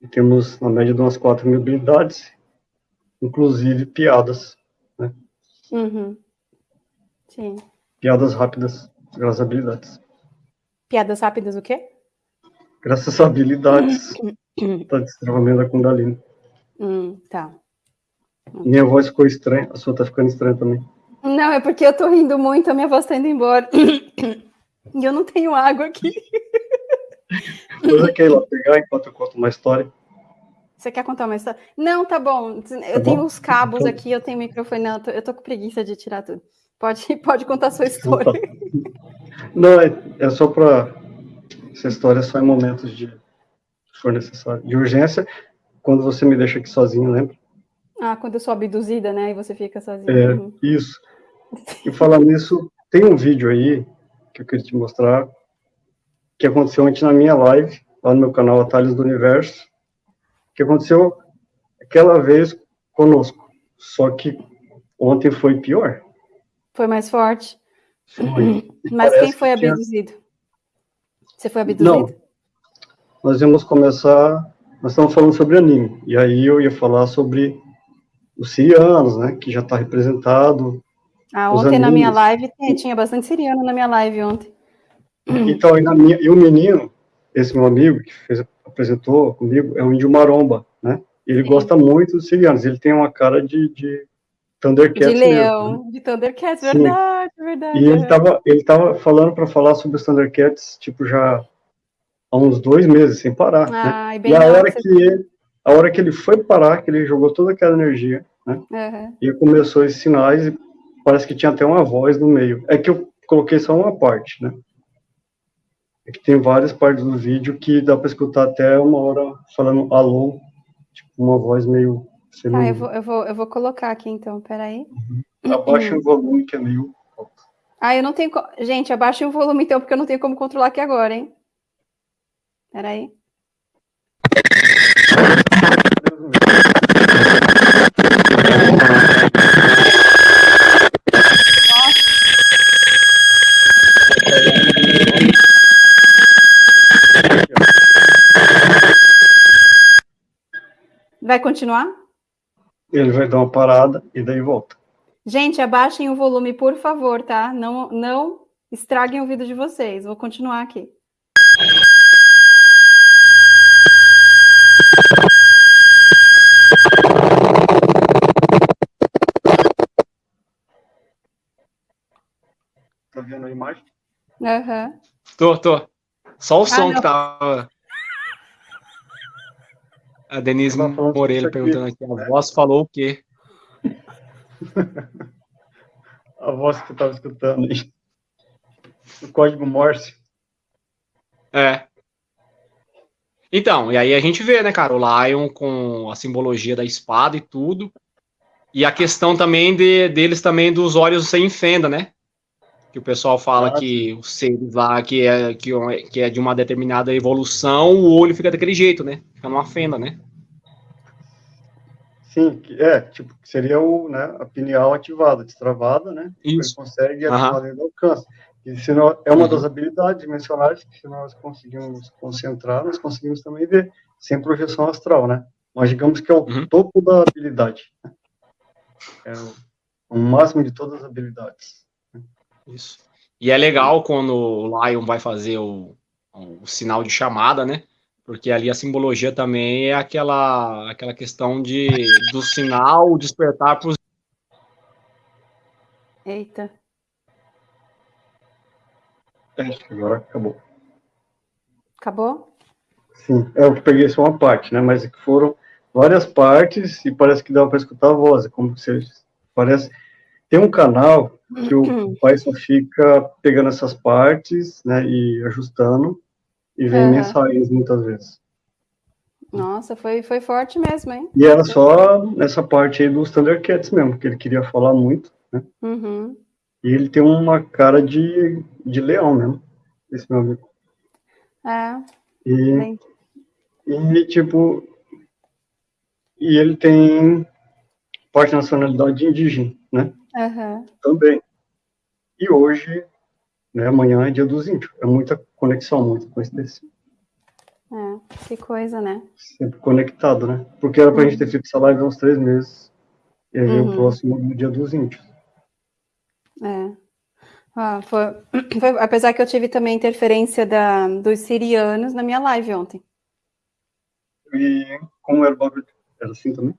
[SPEAKER 2] E temos, na média, de umas 4 mil habilidades, inclusive piadas. Né?
[SPEAKER 1] Uhum. Sim.
[SPEAKER 2] Piadas rápidas, as habilidades.
[SPEAKER 1] Piadas rápidas o quê?
[SPEAKER 2] Graças às habilidades *coughs* da destravamento da Kundalini.
[SPEAKER 1] Hum, tá.
[SPEAKER 2] Minha voz ficou estranha, a sua tá ficando estranha também.
[SPEAKER 1] Não, é porque eu tô rindo muito, a minha voz tá indo embora. *coughs* E eu não tenho água aqui.
[SPEAKER 2] Você quer ir lá pegar enquanto eu conto uma história?
[SPEAKER 1] Você quer contar uma história? Não, tá bom. Eu tá tenho bom? os cabos então... aqui, eu tenho microfone. Não, eu tô, eu tô, com preguiça de tirar tudo. Pode, *laughs* pode contar a sua tá. história. *laughs*
[SPEAKER 2] Não, é, é só para essa história é só em momentos de for necessário, de urgência, quando você me deixa aqui sozinho, lembra?
[SPEAKER 1] Ah, quando eu sou abduzida, né? E você fica sozinho.
[SPEAKER 2] É, uhum. isso. E falando *laughs* nisso, tem um vídeo aí que eu queria te mostrar, que aconteceu ontem na minha live, lá no meu canal Atalhos do Universo, que aconteceu aquela vez conosco. Só que ontem foi pior.
[SPEAKER 1] Foi mais forte.
[SPEAKER 2] Foi.
[SPEAKER 1] Mas quem foi abduzido? Tinha... Você foi abduzido?
[SPEAKER 2] Não. Nós íamos começar. Nós estamos falando sobre anime. E aí eu ia falar sobre os sirianos, né? Que já está representado.
[SPEAKER 1] Ah, ontem na minha live tinha bastante siriano na minha live ontem. *clears throat*
[SPEAKER 2] Então, e, minha, e o menino, esse meu amigo que fez, apresentou comigo, é um índio maromba, né? Ele Sim. gosta muito dos sirianos. Ele tem uma cara de, de Thundercats.
[SPEAKER 1] De leão, mesmo, né? de Thundercats, verdade, Sim. verdade.
[SPEAKER 2] E ele estava ele tava falando para falar sobre os Thundercats, tipo, já há uns dois meses, sem parar.
[SPEAKER 1] Ah,
[SPEAKER 2] né?
[SPEAKER 1] e,
[SPEAKER 2] e a hora que ele, a hora que ele foi parar, que ele jogou toda aquela energia, né?
[SPEAKER 1] Uhum.
[SPEAKER 2] E começou esses sinais e parece que tinha até uma voz no meio. É que eu coloquei só uma parte, né? É que tem várias partes do vídeo que dá para escutar até uma hora falando alô, tipo uma voz meio
[SPEAKER 1] Tá, eu vou, eu, vou, eu vou colocar aqui então, peraí.
[SPEAKER 2] Uhum. Abaixa o volume que é meio alto.
[SPEAKER 1] Ah, eu não tenho. Gente, abaixa o volume então, porque eu não tenho como controlar aqui agora, hein? Peraí. Vai continuar?
[SPEAKER 2] ele vai dar uma parada e daí volta.
[SPEAKER 1] Gente, abaixem o volume, por favor, tá? Não, não estraguem o vídeo de vocês. Vou continuar aqui.
[SPEAKER 2] Tá vendo a imagem?
[SPEAKER 1] Aham. Uhum.
[SPEAKER 3] Tô, tô. Só o ah, som não. que tava. A Denise Moreira perguntando aqui, a voz falou o quê? *laughs*
[SPEAKER 2] a voz que eu estava escutando aí. O código Morse.
[SPEAKER 3] É. Então, e aí a gente vê, né, cara, o Lion com a simbologia da espada e tudo. E a questão também de, deles também dos olhos sem fenda, né? Que o pessoal fala ah, que os seres lá, que é, que, que é de uma determinada evolução, o olho fica daquele jeito, né? Fica numa fenda, né?
[SPEAKER 2] Sim, é, tipo, seria o, né, a pineal ativada, destravada, né?
[SPEAKER 3] Isso.
[SPEAKER 2] Ele consegue ativar dentro do alcance. E se não, é uma uhum. das habilidades dimensionais que se nós conseguimos concentrar, nós conseguimos também ver, sem projeção astral, né? Mas digamos que é o uhum. topo da habilidade. É o, o, máximo de todas as habilidades.
[SPEAKER 3] Isso. E é legal quando o Lion vai fazer o, o sinal de chamada, né? Porque ali a simbologia também é aquela, aquela questão de, do sinal despertar para os.
[SPEAKER 1] Eita.
[SPEAKER 2] É, acho que agora acabou.
[SPEAKER 1] Acabou?
[SPEAKER 2] Sim, é, eu peguei só uma parte, né? Mas foram várias partes e parece que dá para escutar a voz, é como se parece tem um canal que o pai só fica pegando essas partes, né, e ajustando e vem uhum. mensagens muitas vezes.
[SPEAKER 1] Nossa, foi, foi forte mesmo, hein?
[SPEAKER 2] E era só nessa parte aí dos Thundercats mesmo, que ele queria falar muito, né?
[SPEAKER 1] Uhum.
[SPEAKER 2] E ele tem uma cara de, de leão mesmo, esse meu amigo.
[SPEAKER 1] É.
[SPEAKER 2] E, e tipo, e ele tem parte nacionalidade indígena, né?
[SPEAKER 1] Uhum.
[SPEAKER 2] Também. E hoje, né, amanhã é dia dos índios. É muita conexão, muita coincidência.
[SPEAKER 1] É, que coisa, né?
[SPEAKER 2] Sempre conectado, né? Porque era pra uhum. gente ter feito essa live há uns três meses. E aí uhum. o próximo no dia dos índios.
[SPEAKER 1] É. Ah, foi, *clears throat* foi, apesar que eu tive também interferência da, dos sirianos na minha live ontem.
[SPEAKER 2] E como era o bagulho? Era assim também?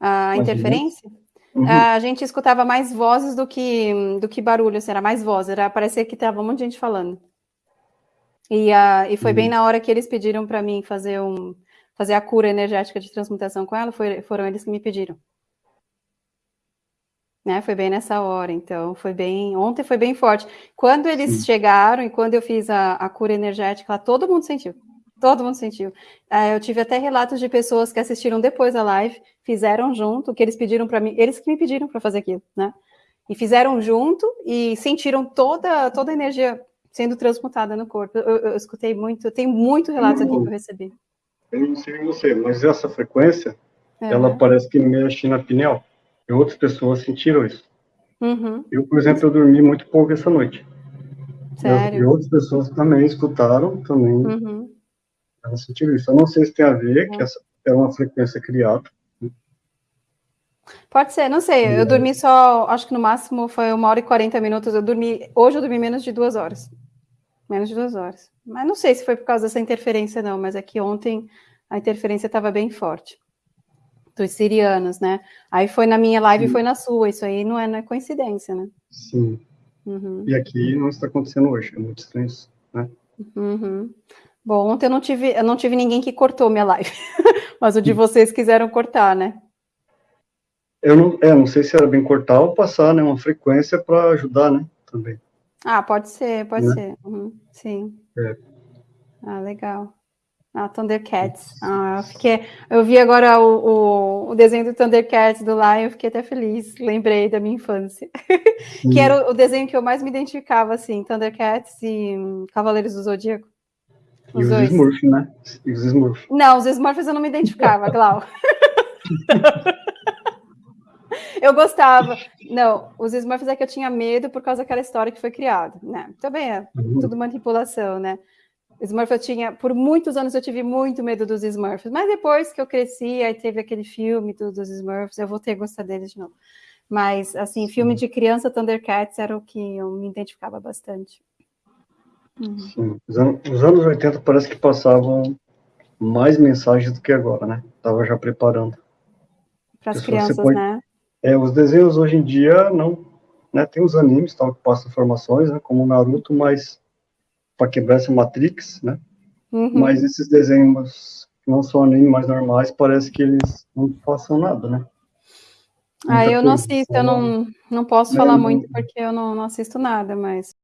[SPEAKER 1] A interferência? Uhum. A gente escutava mais vozes do que, do que barulho, assim, era mais voz, era parecia que tava um monte de gente falando. E, uh, e foi uhum. bem na hora que eles pediram para mim fazer um fazer a cura energética de transmutação com ela, foi, foram eles que me pediram. Né, foi bem nessa hora, então foi bem. Ontem foi bem forte. Quando eles Sim. chegaram e quando eu fiz a, a cura energética, lá, todo mundo sentiu. Todo mundo sentiu. Uh, eu tive até relatos de pessoas que assistiram depois a live, fizeram junto, que eles pediram para mim, eles que me pediram para fazer aquilo, né? E fizeram junto e sentiram toda, toda a energia sendo transmutada no corpo. Eu, eu, eu escutei muito, tem muito relatos aqui que eu recebi.
[SPEAKER 2] Eu não sei você, mas essa frequência, é. ela parece que mexe na pineal. E outras pessoas sentiram isso.
[SPEAKER 1] Uhum.
[SPEAKER 2] Eu, por exemplo, eu dormi muito pouco essa noite.
[SPEAKER 1] Sério?
[SPEAKER 2] E outras pessoas também escutaram, também
[SPEAKER 1] uhum.
[SPEAKER 2] Elas sentiram isso. Eu não sei se tem a ver, que essa é uma frequência criada.
[SPEAKER 1] Pode ser, não sei. Eu uhum. dormi só, acho que no máximo foi uma hora e 40 minutos. Eu dormi, hoje eu dormi menos de duas horas. Menos de duas horas. Mas não sei se foi por causa dessa interferência, não, mas é que ontem a interferência estava bem forte. Dos sirianos, né? Aí foi na minha live e foi na sua. Isso aí não é, não é coincidência, né?
[SPEAKER 2] Sim.
[SPEAKER 1] Uhum.
[SPEAKER 2] E aqui não está acontecendo hoje, é muito estranho isso, né?
[SPEAKER 1] Uhum. Bom, ontem eu não tive, eu não tive ninguém que cortou minha live, *laughs* mas o de vocês quiseram cortar, né?
[SPEAKER 2] Eu não, é, não sei se era bem cortar ou passar, né, uma frequência para ajudar, né, também.
[SPEAKER 1] Ah, pode ser, pode né? ser. Uhum, sim.
[SPEAKER 2] É.
[SPEAKER 1] Ah, legal. Ah, Thundercats. Ah, eu, fiquei, eu vi agora o, o, o, desenho do Thundercats do Lion, eu fiquei até feliz. Lembrei da minha infância. *laughs* que era o, o, desenho que eu mais me identificava, assim, Thundercats e Cavaleiros do Zodíaco.
[SPEAKER 2] Os, e os dois. Smurfs, né? E os Smurfs.
[SPEAKER 1] Não, os Smurfs eu não me identificava, Clau. Eu gostava. Não, os Smurfs é que eu tinha medo por causa daquela história que foi criada, né? Também é uhum. tudo manipulação, né? Smurf eu tinha, por muitos anos eu tive muito medo dos Smurfs, mas depois que eu cresci, aí teve aquele filme dos Smurfs, eu voltei a gostar deles de novo. Mas, assim, filme de criança, Thundercats era o que eu me identificava bastante.
[SPEAKER 2] Uhum. Os anos, os anos 80 parece que passavam mais mensagens do que agora, né? Tava já preparando.
[SPEAKER 1] Para as crianças, pode, né?
[SPEAKER 2] É, os desenhos hoje em dia não, né, tem os animes tal que passam informações, né, como o Naruto, mas para quebrar essa Matrix, né? Uhum. Mas esses desenhos que não são animes mais normais, parece que eles não passam nada, né?
[SPEAKER 1] Muita ah, eu não assisto, eu não, não posso é, falar muito porque eu não, não assisto nada, mas